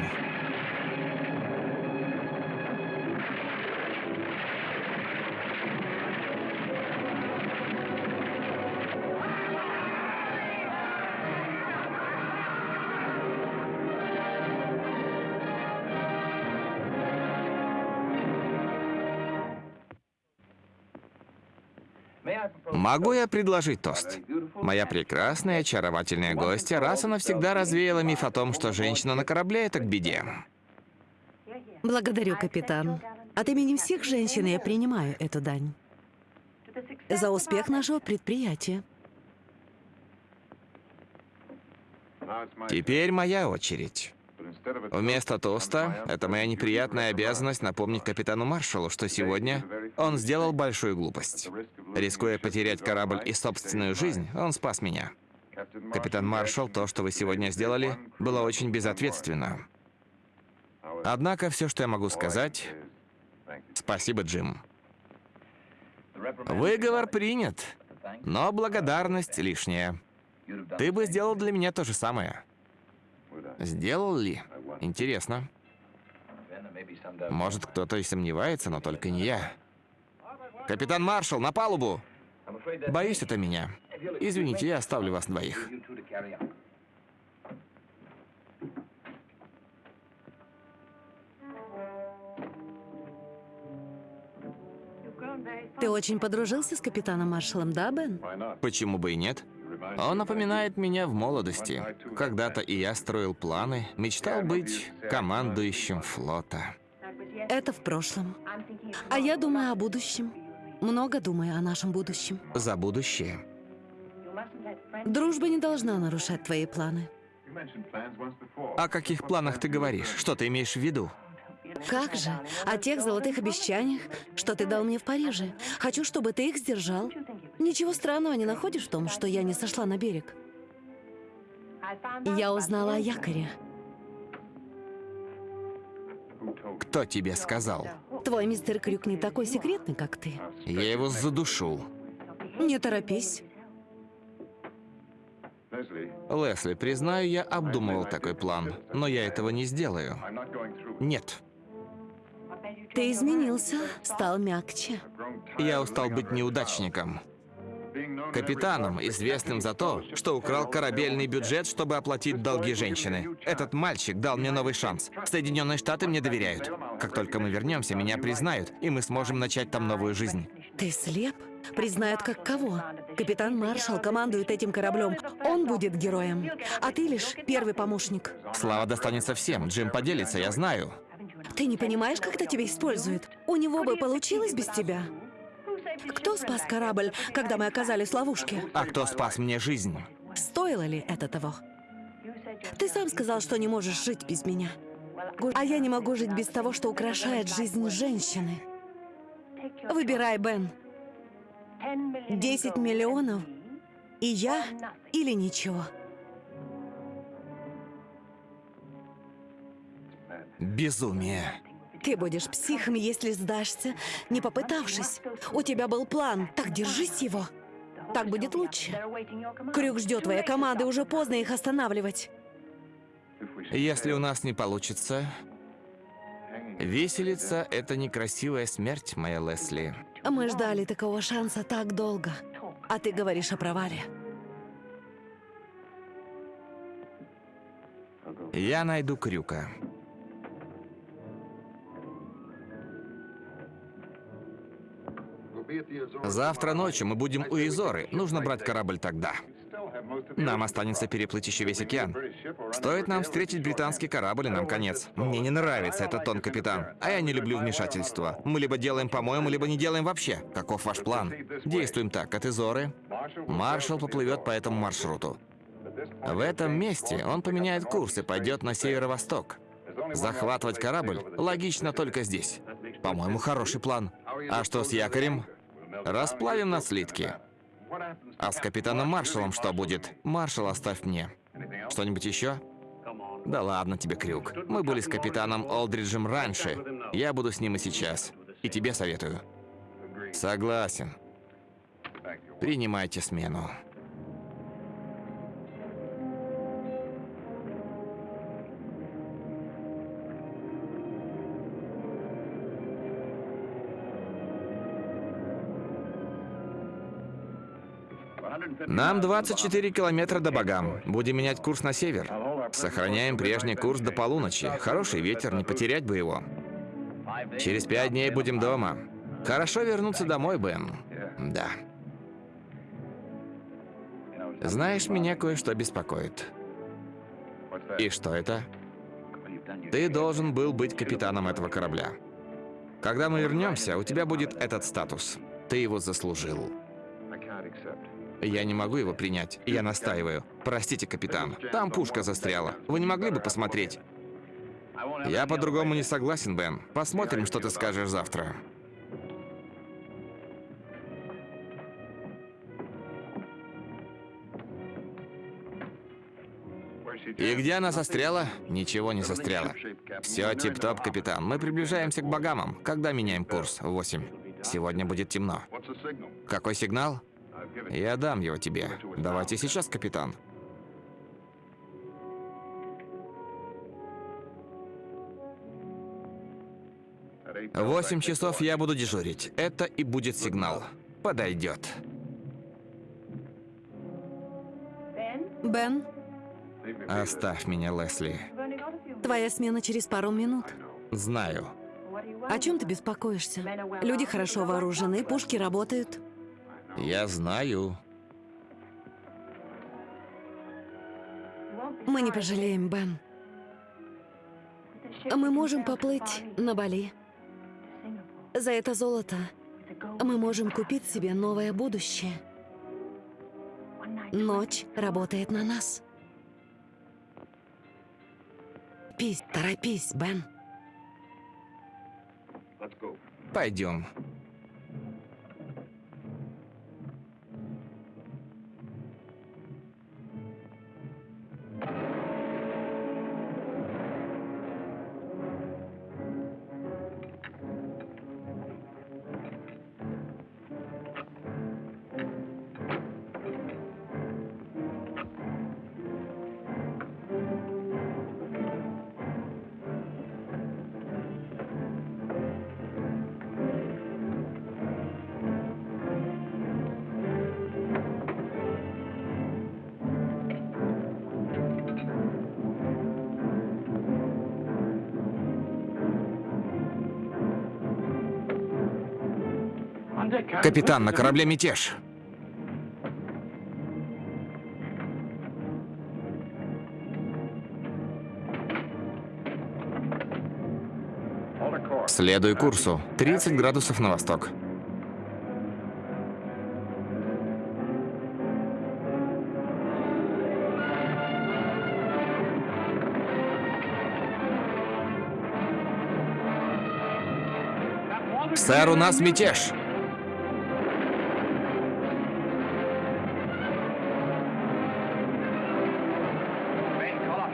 Могу я предложить тост? Моя прекрасная, очаровательная гостья раз и навсегда развеяла миф о том, что женщина на корабле — это к беде. Благодарю, капитан. От имени всех женщин я принимаю эту дань. За успех нашего предприятия. Теперь моя очередь. Вместо тоста, это моя неприятная обязанность напомнить капитану Маршалу, что сегодня он сделал большую глупость. Рискуя потерять корабль и собственную жизнь, он спас меня. Капитан Маршал, то, что вы сегодня сделали, было очень безответственно. Однако все, что я могу сказать, спасибо, Джим. Выговор принят, но благодарность лишняя. Ты бы сделал для меня то же самое. Сделал ли? Интересно. Может, кто-то и сомневается, но только не я. Капитан Маршал, на палубу! Боюсь, это меня. Извините, я оставлю вас двоих. Ты очень подружился с капитаном Маршалом, да, Бен? Почему бы и нет? Он напоминает меня в молодости. Когда-то и я строил планы, мечтал быть командующим флота. Это в прошлом. А я думаю о будущем. Много думаю о нашем будущем. За будущее. Дружба не должна нарушать твои планы. О каких планах ты говоришь? Что ты имеешь в виду? Как же? О тех золотых обещаниях, что ты дал мне в Париже. Хочу, чтобы ты их сдержал. Ничего странного не находишь в том, что я не сошла на берег. Я узнала о якоре. Кто тебе сказал? Твой мистер Крюк не такой секретный, как ты. Я его задушу. Не торопись. Лесли, признаю, я обдумывал такой план, но я этого не сделаю. Нет. Ты изменился, стал мягче. Я устал быть неудачником. Капитаном, известным за то, что украл корабельный бюджет, чтобы оплатить долги женщины. Этот мальчик дал мне новый шанс. Соединенные Штаты мне доверяют. Как только мы вернемся, меня признают, и мы сможем начать там новую жизнь. Ты слеп? Признают как кого? Капитан Маршал командует этим кораблем. Он будет героем. А ты лишь первый помощник. Слава достанется всем. Джим поделится, я знаю. Ты не понимаешь, как это тебя используют? У него бы получилось без тебя. Кто спас корабль, когда мы оказались в ловушке? А кто спас мне жизнь? Стоило ли это того? Ты сам сказал, что не можешь жить без меня. А я не могу жить без того, что украшает жизнь женщины. Выбирай, Бен. 10 миллионов, и я или ничего. Безумие. Ты будешь психом, если сдашься, не попытавшись. У тебя был план, так держись его. Так будет лучше. Крюк ждет твоя команда, уже поздно их останавливать. Если у нас не получится, виселица — это некрасивая смерть, моя Лесли. Мы ждали такого шанса так долго, а ты говоришь о провале. Я найду Крюка. Завтра ночью мы будем у Изоры. Нужно брать корабль тогда. Нам останется переплыть еще весь океан. Стоит нам встретить британский корабль, и нам конец. Мне не нравится этот тон, капитан. А я не люблю вмешательства. Мы либо делаем по-моему, либо не делаем вообще. Каков ваш план? Действуем так. От Изоры маршал поплывет по этому маршруту. В этом месте он поменяет курс и пойдет на северо-восток. Захватывать корабль логично только здесь. По-моему, хороший план. А что с якорем? Расплавим на слитки. А с капитаном Маршалом что будет? Маршал оставь мне. Что-нибудь еще? Да ладно тебе, Крюк. Мы были с капитаном Олдриджем раньше. Я буду с ним и сейчас. И тебе советую. Согласен. Принимайте смену. Нам 24 километра до Багам. Будем менять курс на север. Сохраняем прежний курс до полуночи. Хороший ветер, не потерять бы его. Через пять дней будем дома. Хорошо вернуться домой, Бен. Да. Знаешь, меня кое-что беспокоит. И что это? Ты должен был быть капитаном этого корабля. Когда мы вернемся, у тебя будет этот статус. Ты его заслужил. Я не могу его принять. Я настаиваю. Простите, капитан. Там пушка застряла. Вы не могли бы посмотреть? Я по-другому не согласен, Бен. Посмотрим, что ты скажешь завтра. И где она застряла? Ничего не застряла. Все тип-топ, капитан. Мы приближаемся к Багамам. Когда меняем курс? В 8. Сегодня будет темно. Какой сигнал? Я дам его тебе. Давайте сейчас, капитан. В 8 часов я буду дежурить. Это и будет сигнал. Подойдет. Бен, Оставь меня, Лесли. твоя смена через пару минут. Знаю. О чем ты беспокоишься? Люди хорошо вооружены, пушки работают. Я знаю. Мы не пожалеем, Бен. Мы можем поплыть на Бали. За это золото мы можем купить себе новое будущее. Ночь работает на нас. Пись, торопись, Бен. Пойдем. Капитан, на корабле мятеж. Следуй курсу. 30 градусов на восток. Сэр, у нас мятеж.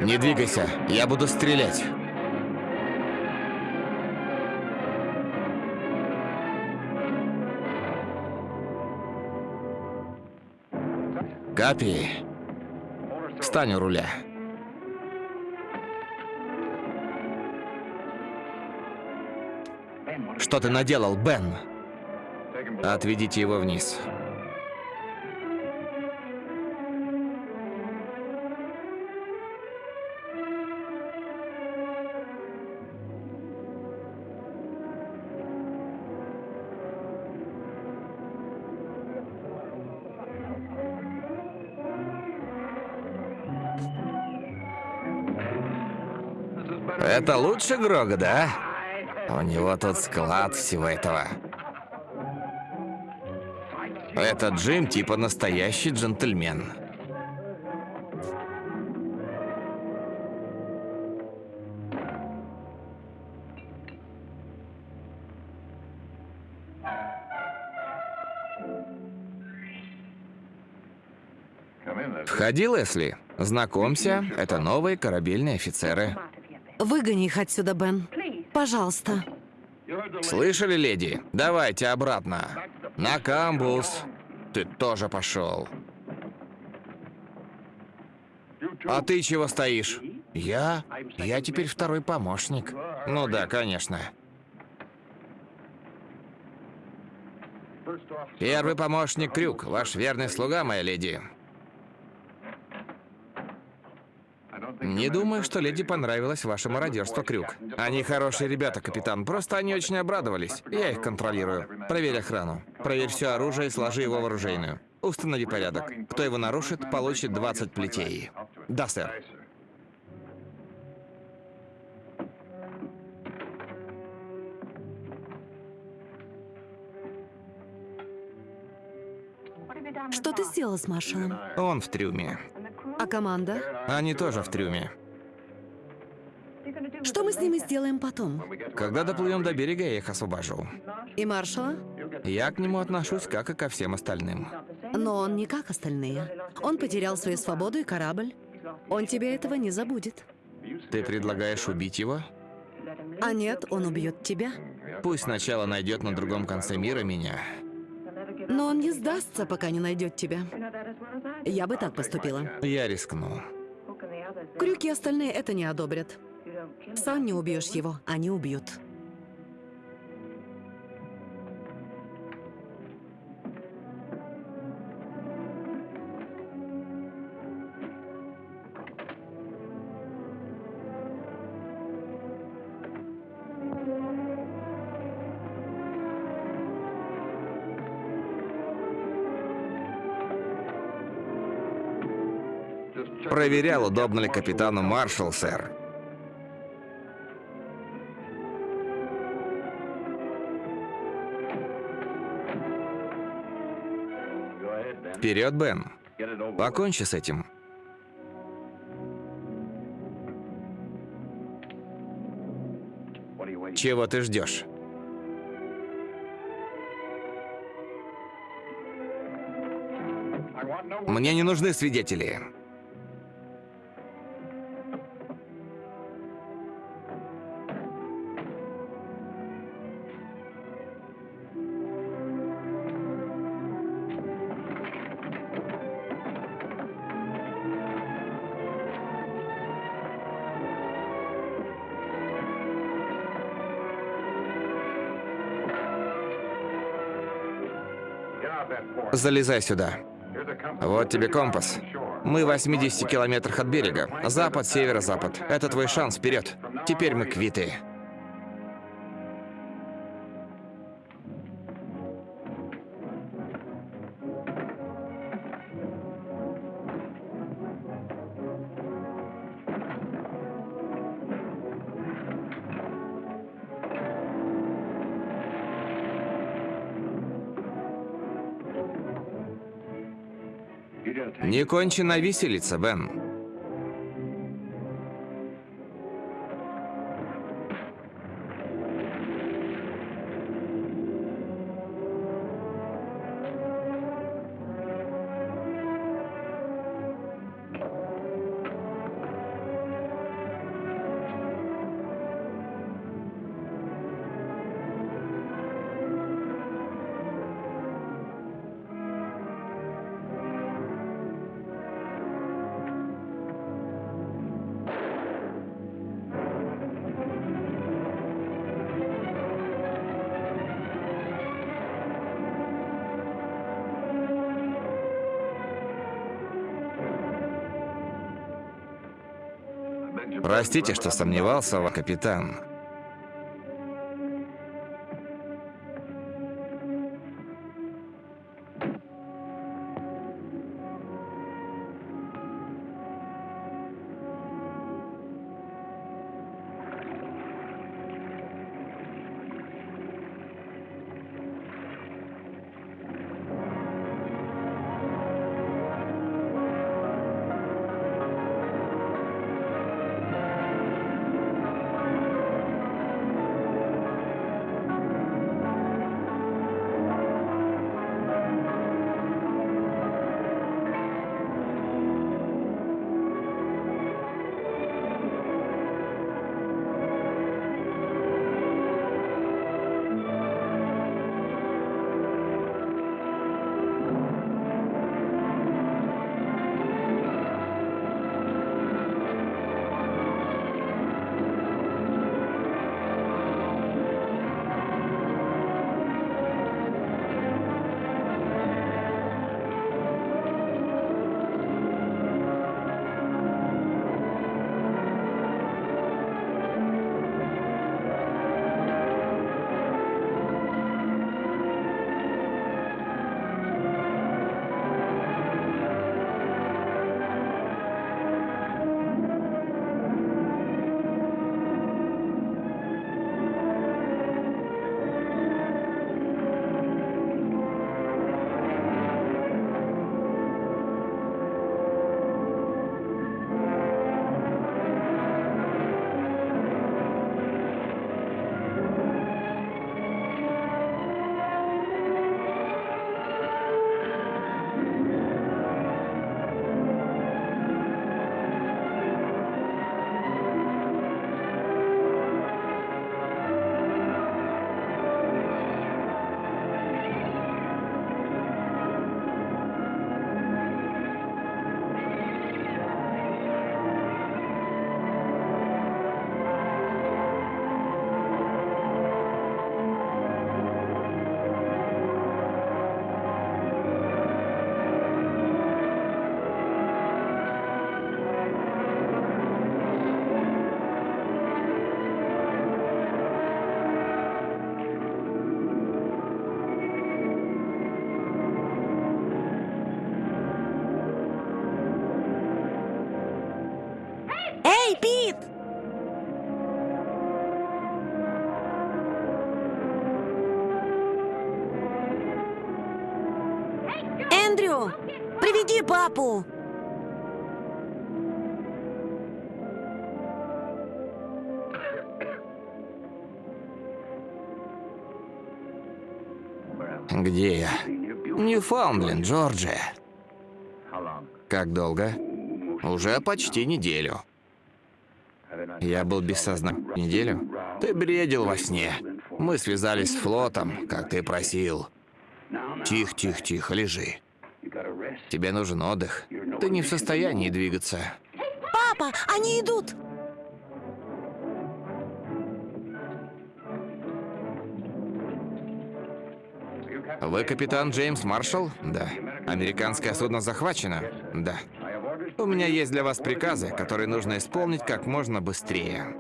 Не двигайся, я буду стрелять. Капи, встань у руля. Что ты наделал, Бен? Отведите его вниз. Это лучше Грога, да? У него тут склад всего этого. Этот Джим типа настоящий джентльмен. Входи, Лесли. Знакомься, это новые корабельные офицеры. Выгони их отсюда, Бен. Пожалуйста. Слышали, леди? Давайте обратно. На камбус. Ты тоже пошел. А ты чего стоишь? Я? Я теперь второй помощник. Ну да, конечно. Первый помощник Крюк, ваш верный слуга, моя леди. Не думаю, что леди понравилось ваше мародерство, Крюк. Они хорошие ребята, капитан, просто они очень обрадовались. Я их контролирую. Проверь охрану. Проверь все оружие и сложи его в оружейную. Установи порядок. Кто его нарушит, получит 20 плетей. Да, сэр. Что ты сделал с маршалом? Он в трюме. А команда? Они тоже в трюме. Что мы с ними сделаем потом? Когда доплывем до берега, я их освобожу. И маршала? Я к нему отношусь, как и ко всем остальным. Но он не как остальные. Он потерял свою свободу и корабль. Он тебе этого не забудет. Ты предлагаешь убить его? А нет, он убьет тебя. Пусть сначала найдет на другом конце мира меня. Но он не сдастся, пока не найдет тебя. Я бы так поступила. Я рискну. Крюки остальные это не одобрят. Сам не убьешь его, они убьют. Проверял, удобно ли капитану маршал, сэр. Вперед, Бен. Покончи с этим. Чего ты ждешь? Мне не нужны свидетели. Залезай сюда. Вот тебе компас. Мы в 80 километрах от берега. Запад, северо-запад. Это твой шанс, вперед. Теперь мы квиты. Не кончена виселица, Бен. Простите, что сомневался, капитан. Папу! Где я? Ньюфаундленд, Джорджия. Как долго? Уже почти неделю. Я был без сознания неделю. Ты бредил во сне. Мы связались с флотом, как ты просил. Тихо, тихо, тихо, лежи. Тебе нужен отдых. Ты не в состоянии двигаться. Папа, они идут! Вы капитан Джеймс Маршалл? Да. Американское судно захвачено? Да. У меня есть для вас приказы, которые нужно исполнить как можно быстрее.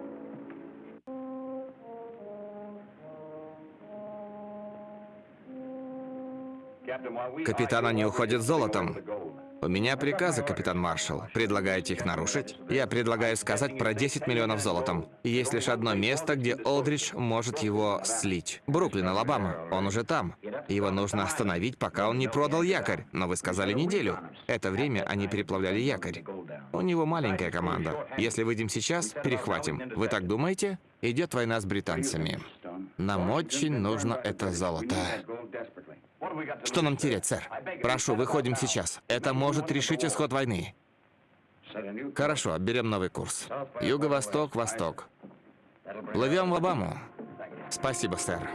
Капитан, они уходят золотом. У меня приказы, капитан Маршалл. Предлагаете их нарушить? Я предлагаю сказать про 10 миллионов золотом. Есть лишь одно место, где Олдридж может его слить. Бруклин, Алабама. Он уже там. Его нужно остановить, пока он не продал якорь. Но вы сказали неделю. Это время они переплавляли якорь. У него маленькая команда. Если выйдем сейчас, перехватим. Вы так думаете? Идет война с британцами. Нам очень нужно это золото. Что нам терять, сэр? Прошу, выходим сейчас. Это может решить исход войны. Хорошо, берем новый курс. Юго-восток, восток. Плывем в Обаму. Спасибо, сэр.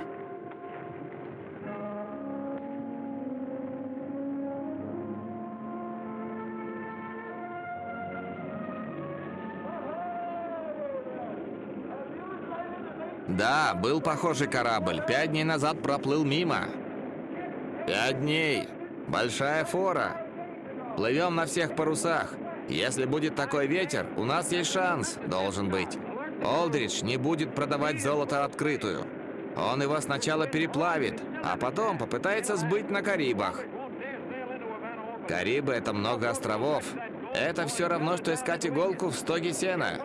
Да, был похожий корабль. Пять дней назад проплыл мимо. Пять дней. Большая фора. Плывем на всех парусах. Если будет такой ветер, у нас есть шанс, должен быть. Олдридж не будет продавать золото открытую. Он его сначала переплавит, а потом попытается сбыть на Карибах. Карибы — это много островов. Это все равно, что искать иголку в стоге сена.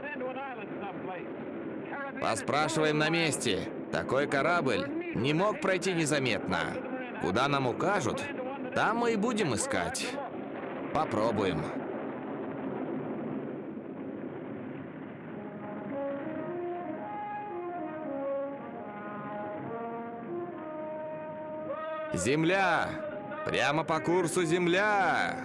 Поспрашиваем на месте. Такой корабль не мог пройти незаметно. Куда нам укажут, там мы и будем искать. Попробуем. Земля! Прямо по курсу земля!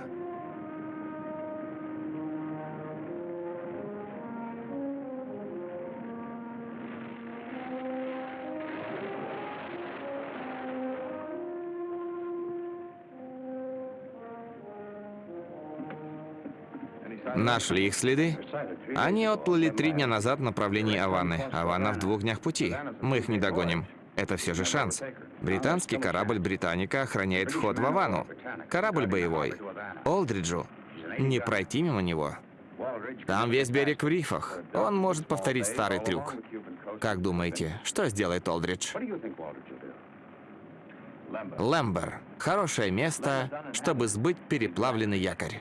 Нашли их следы? Они отплыли три дня назад в направлении Аваны. Авана в двух днях пути. Мы их не догоним. Это все же шанс. Британский корабль «Британика» охраняет вход в Авану. Корабль боевой. Олдриджу. Не пройти мимо него. Там весь берег в рифах. Он может повторить старый трюк. Как думаете, что сделает Олдридж? Лэмбер. Хорошее место, чтобы сбыть переплавленный якорь.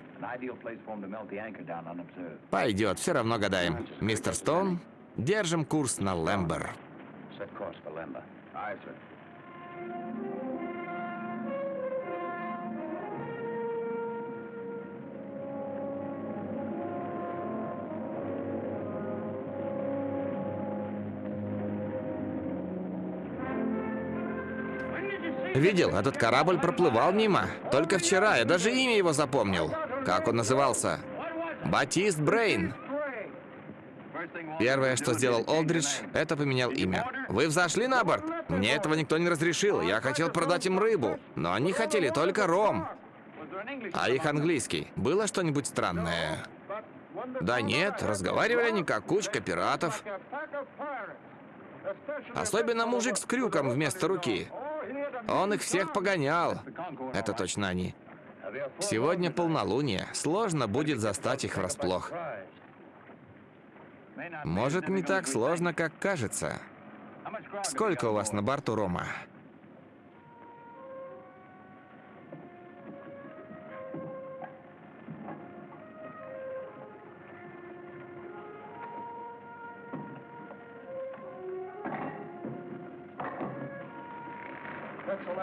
Пойдет, все равно гадаем. Мистер Стоун, держим курс на Лэмбер. Видел, этот корабль проплывал мимо. Только вчера, я даже имя его запомнил. Как он назывался? Батист Брейн. Первое, что сделал Олдридж, это поменял имя. Вы взошли на борт? Мне этого никто не разрешил. Я хотел продать им рыбу, но они хотели только ром. А их английский. Было что-нибудь странное? Да нет, разговаривали они как кучка пиратов. Особенно мужик с крюком вместо руки. Он их всех погонял. Это точно они. Сегодня полнолуние, сложно будет застать их врасплох. Может, не так сложно, как кажется. Сколько у вас на борту Рома?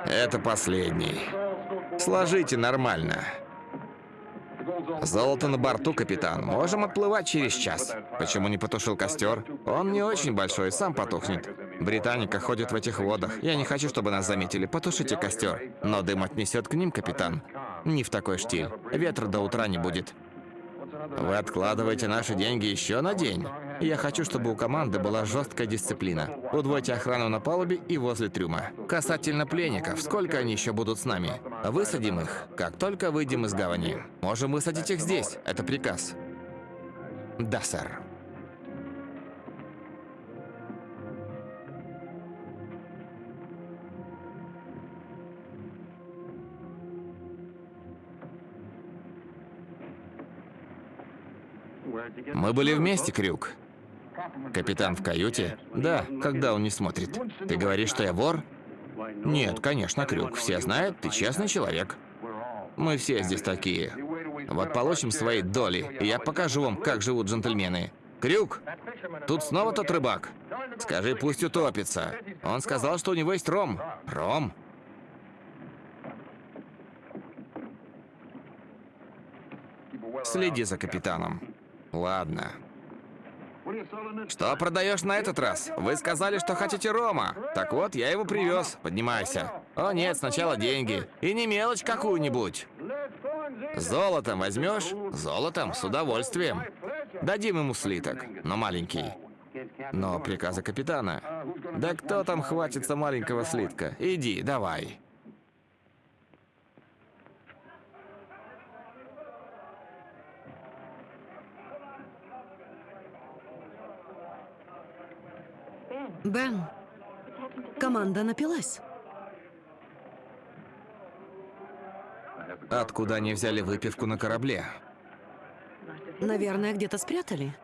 Это последний. Сложите нормально. Золото на борту, капитан. Можем отплывать через час. Почему не потушил костер? Он не очень большой, сам потухнет. Британика ходит в этих водах. Я не хочу, чтобы нас заметили. Потушите костер. Но дым отнесет к ним, капитан. Не в такой штиль. Ветра до утра не будет. Вы откладываете наши деньги еще на день. Я хочу, чтобы у команды была жесткая дисциплина. Удвойте охрану на палубе и возле трюма. Касательно пленников, сколько они еще будут с нами? Высадим их, как только выйдем из гавани. Можем высадить их здесь. Это приказ. Да, сэр. Мы были вместе, Крюк. Капитан в каюте? Да, когда он не смотрит. Ты говоришь, что я вор? Нет, конечно, Крюк. Все знают, ты честный человек. Мы все здесь такие. Вот получим свои доли, и я покажу вам, как живут джентльмены. Крюк, тут снова тот рыбак. Скажи, пусть утопится. Он сказал, что у него есть ром. Ром? Следи за капитаном. Ладно. Что продаешь на этот раз? Вы сказали, что хотите рома. Так вот, я его привез. Поднимайся. О нет, сначала деньги. И не мелочь какую-нибудь. Золотом возьмешь? Золотом, с удовольствием. Дадим ему слиток, но маленький. Но приказа капитана. Да кто там хватится маленького слитка? Иди, давай. Бен, команда напилась. Откуда они взяли выпивку на корабле? Наверное, где-то спрятали.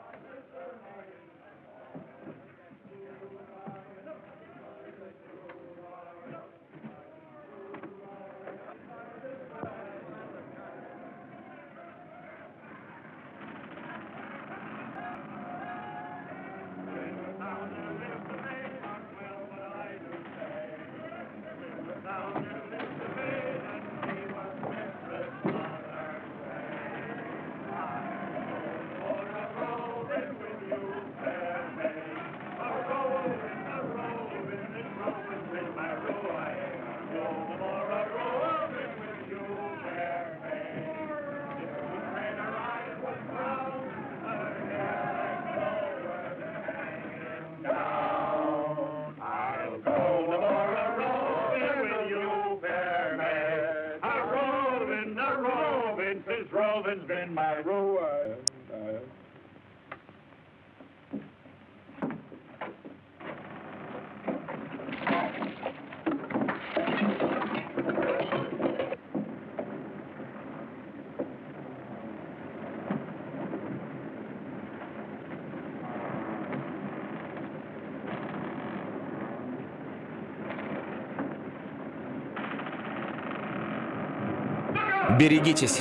Берегитесь.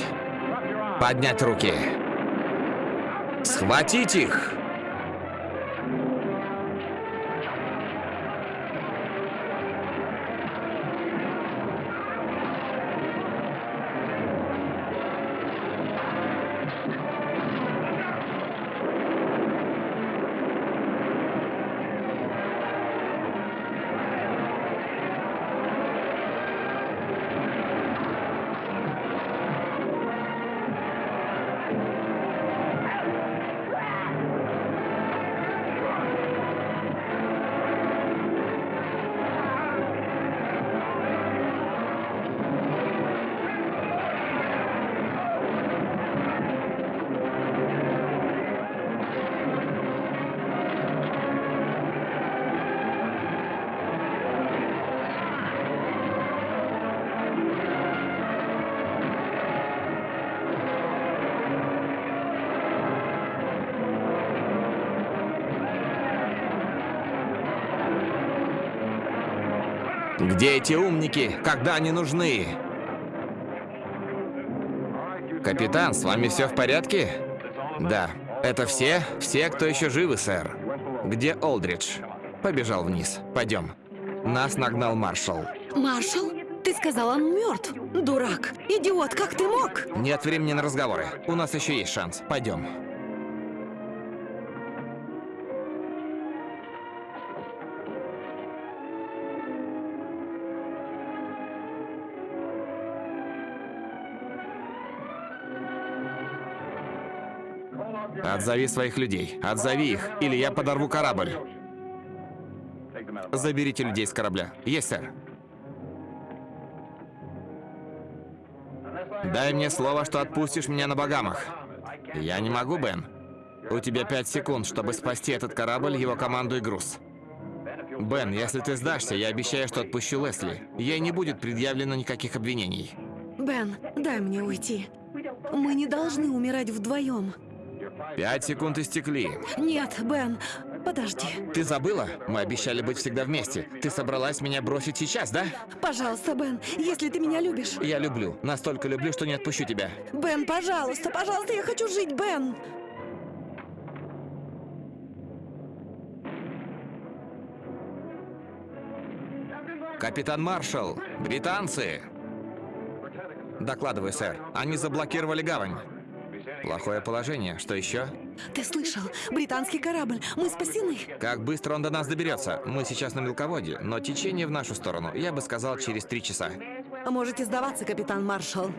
Поднять руки. Схватить их. Где эти умники, когда они нужны? Капитан, с вами все в порядке? Да. Это все? Все, кто еще живы, сэр. Где Олдридж? Побежал вниз. Пойдем. Нас нагнал маршал. Маршал, ты сказал, он мертв. Дурак. Идиот, как ты мог? Нет времени на разговоры. У нас еще есть шанс. Пойдем. Отзови своих людей. Отзови их, или я подорву корабль. Заберите людей с корабля. Есть, сэр. Дай мне слово, что отпустишь меня на Багамах. Я не могу, Бен. У тебя пять секунд, чтобы спасти этот корабль, его команду и груз. Бен, если ты сдашься, я обещаю, что отпущу Лесли. Ей не будет предъявлено никаких обвинений. Бен, дай мне уйти. Мы не должны умирать вдвоем. Пять секунд истекли. Нет, Бен, подожди. Ты забыла? Мы обещали быть всегда вместе. Ты собралась меня бросить сейчас, да? Пожалуйста, Бен, если ты меня любишь. Я люблю. Настолько люблю, что не отпущу тебя. Бен, пожалуйста, пожалуйста, я хочу жить, Бен. Капитан Маршалл, британцы! Докладываю, сэр. Они заблокировали гавань. Плохое положение. Что еще? Ты слышал? Британский корабль. Мы спасены. Как быстро он до нас доберется? Мы сейчас на мелководье, но течение в нашу сторону, я бы сказал, через три часа. Можете сдаваться, капитан Маршалл.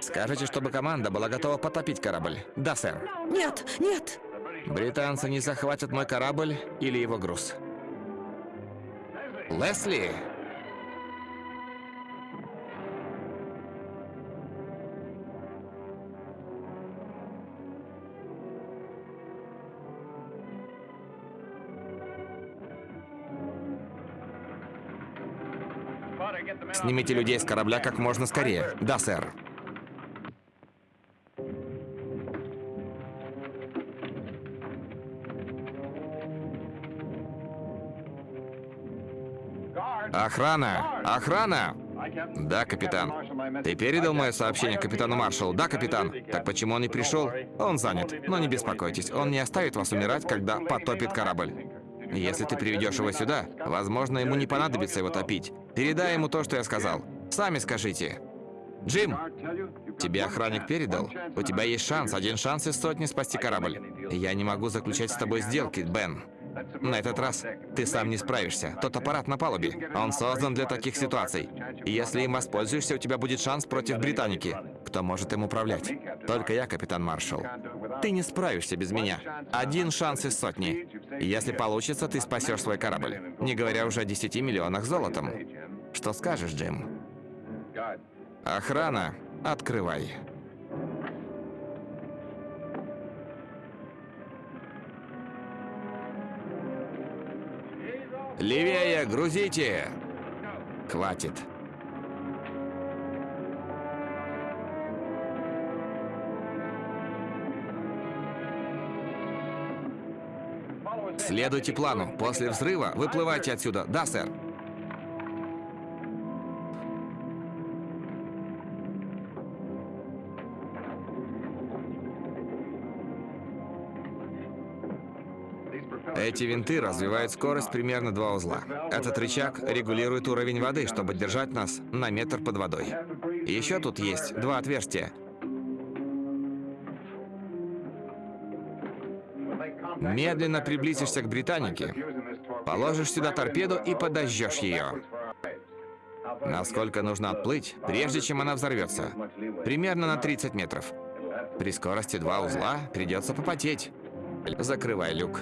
Скажите, чтобы команда была готова потопить корабль. Да, сэр. Нет, нет. Британцы не захватят мой корабль или его груз. Лесли! Снимите людей с корабля как можно скорее. Да, сэр. Охрана! Охрана! Да, капитан. Ты передал мое сообщение капитану Маршалу? Да, капитан. Так почему он не пришел? Он занят. Но не беспокойтесь, он не оставит вас умирать, когда потопит корабль. Если ты приведешь его сюда, возможно, ему не понадобится его топить. Передай ему то, что я сказал. Сами скажите. Джим, тебе охранник передал? У тебя есть шанс, один шанс из сотни спасти корабль. Я не могу заключать с тобой сделки, Бен. На этот раз ты сам не справишься. Тот аппарат на палубе, он создан для таких ситуаций. И если им воспользуешься, у тебя будет шанс против Британики. Кто может им управлять? Только я, капитан Маршалл. Ты не справишься без меня. Один шанс из сотни. Если получится, ты спасешь свой корабль. Не говоря уже о 10 миллионах золотом. Что скажешь, Джим? Охрана, открывай. Левее, грузите! Хватит. Следуйте плану. После взрыва выплывайте отсюда. Да, сэр. Эти винты развивают скорость примерно два узла. Этот рычаг регулирует уровень воды, чтобы держать нас на метр под водой. Еще тут есть два отверстия. Медленно приблизишься к Британике, положишь сюда торпеду и подожжешь ее. Насколько нужно отплыть, прежде чем она взорвется? Примерно на 30 метров. При скорости два узла придется попотеть. Закрывай люк.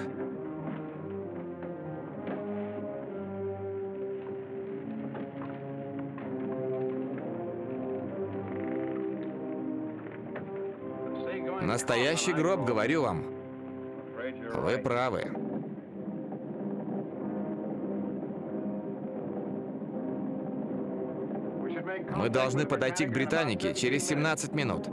Настоящий гроб, говорю вам. Вы правы. Мы должны подойти к Британике через 17 минут.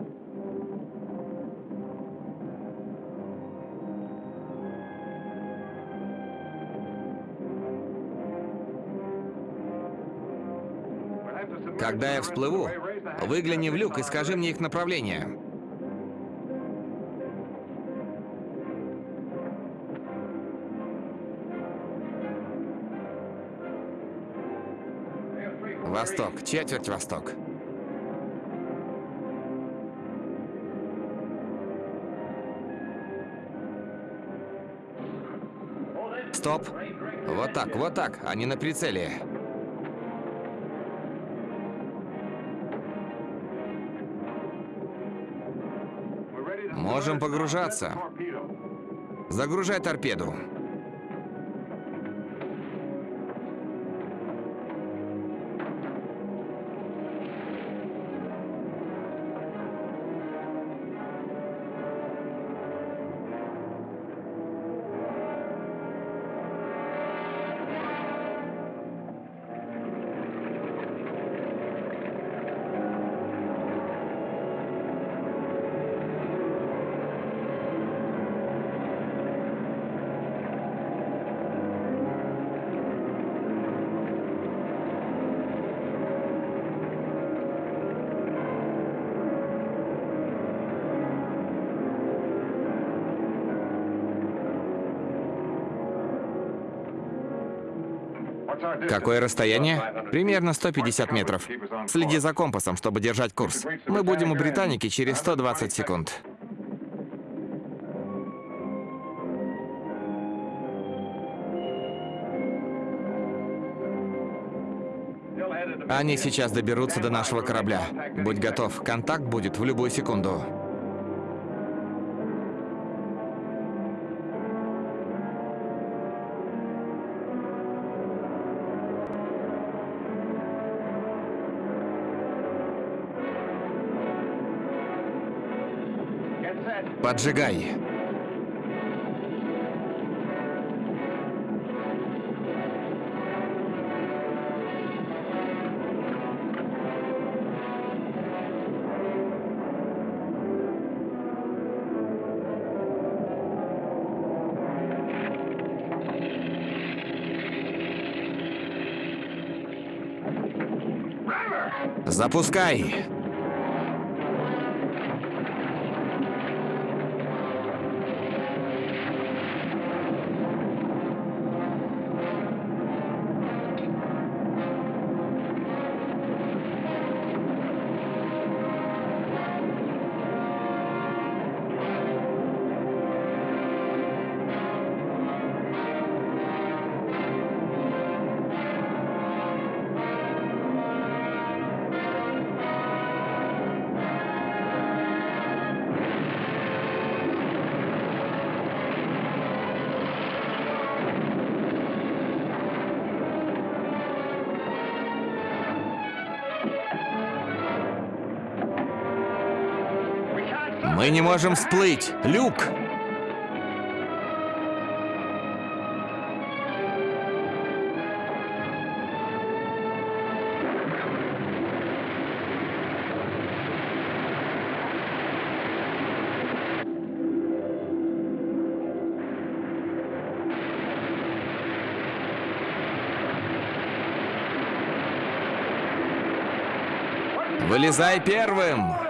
Когда я всплыву, выгляни в люк и скажи мне их направление. Восток, четверть восток. Стоп. Вот так, вот так, они на прицеле. Можем погружаться. Загружай торпеду. Какое расстояние? Примерно 150 метров. Следи за компасом, чтобы держать курс. Мы будем у Британики через 120 секунд. Они сейчас доберутся до нашего корабля. Будь готов, контакт будет в любую секунду. Поджигай. Запускай. Мы не можем всплыть. Люк! Вылезай первым!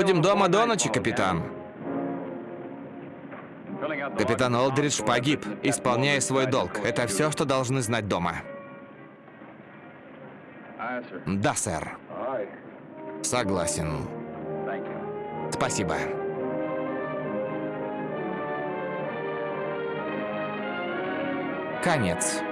Будем дома до ночи, капитан. Капитан Олдридж погиб, исполняя свой долг. Это все, что должны знать дома. Да, сэр. Согласен. Спасибо. Конец.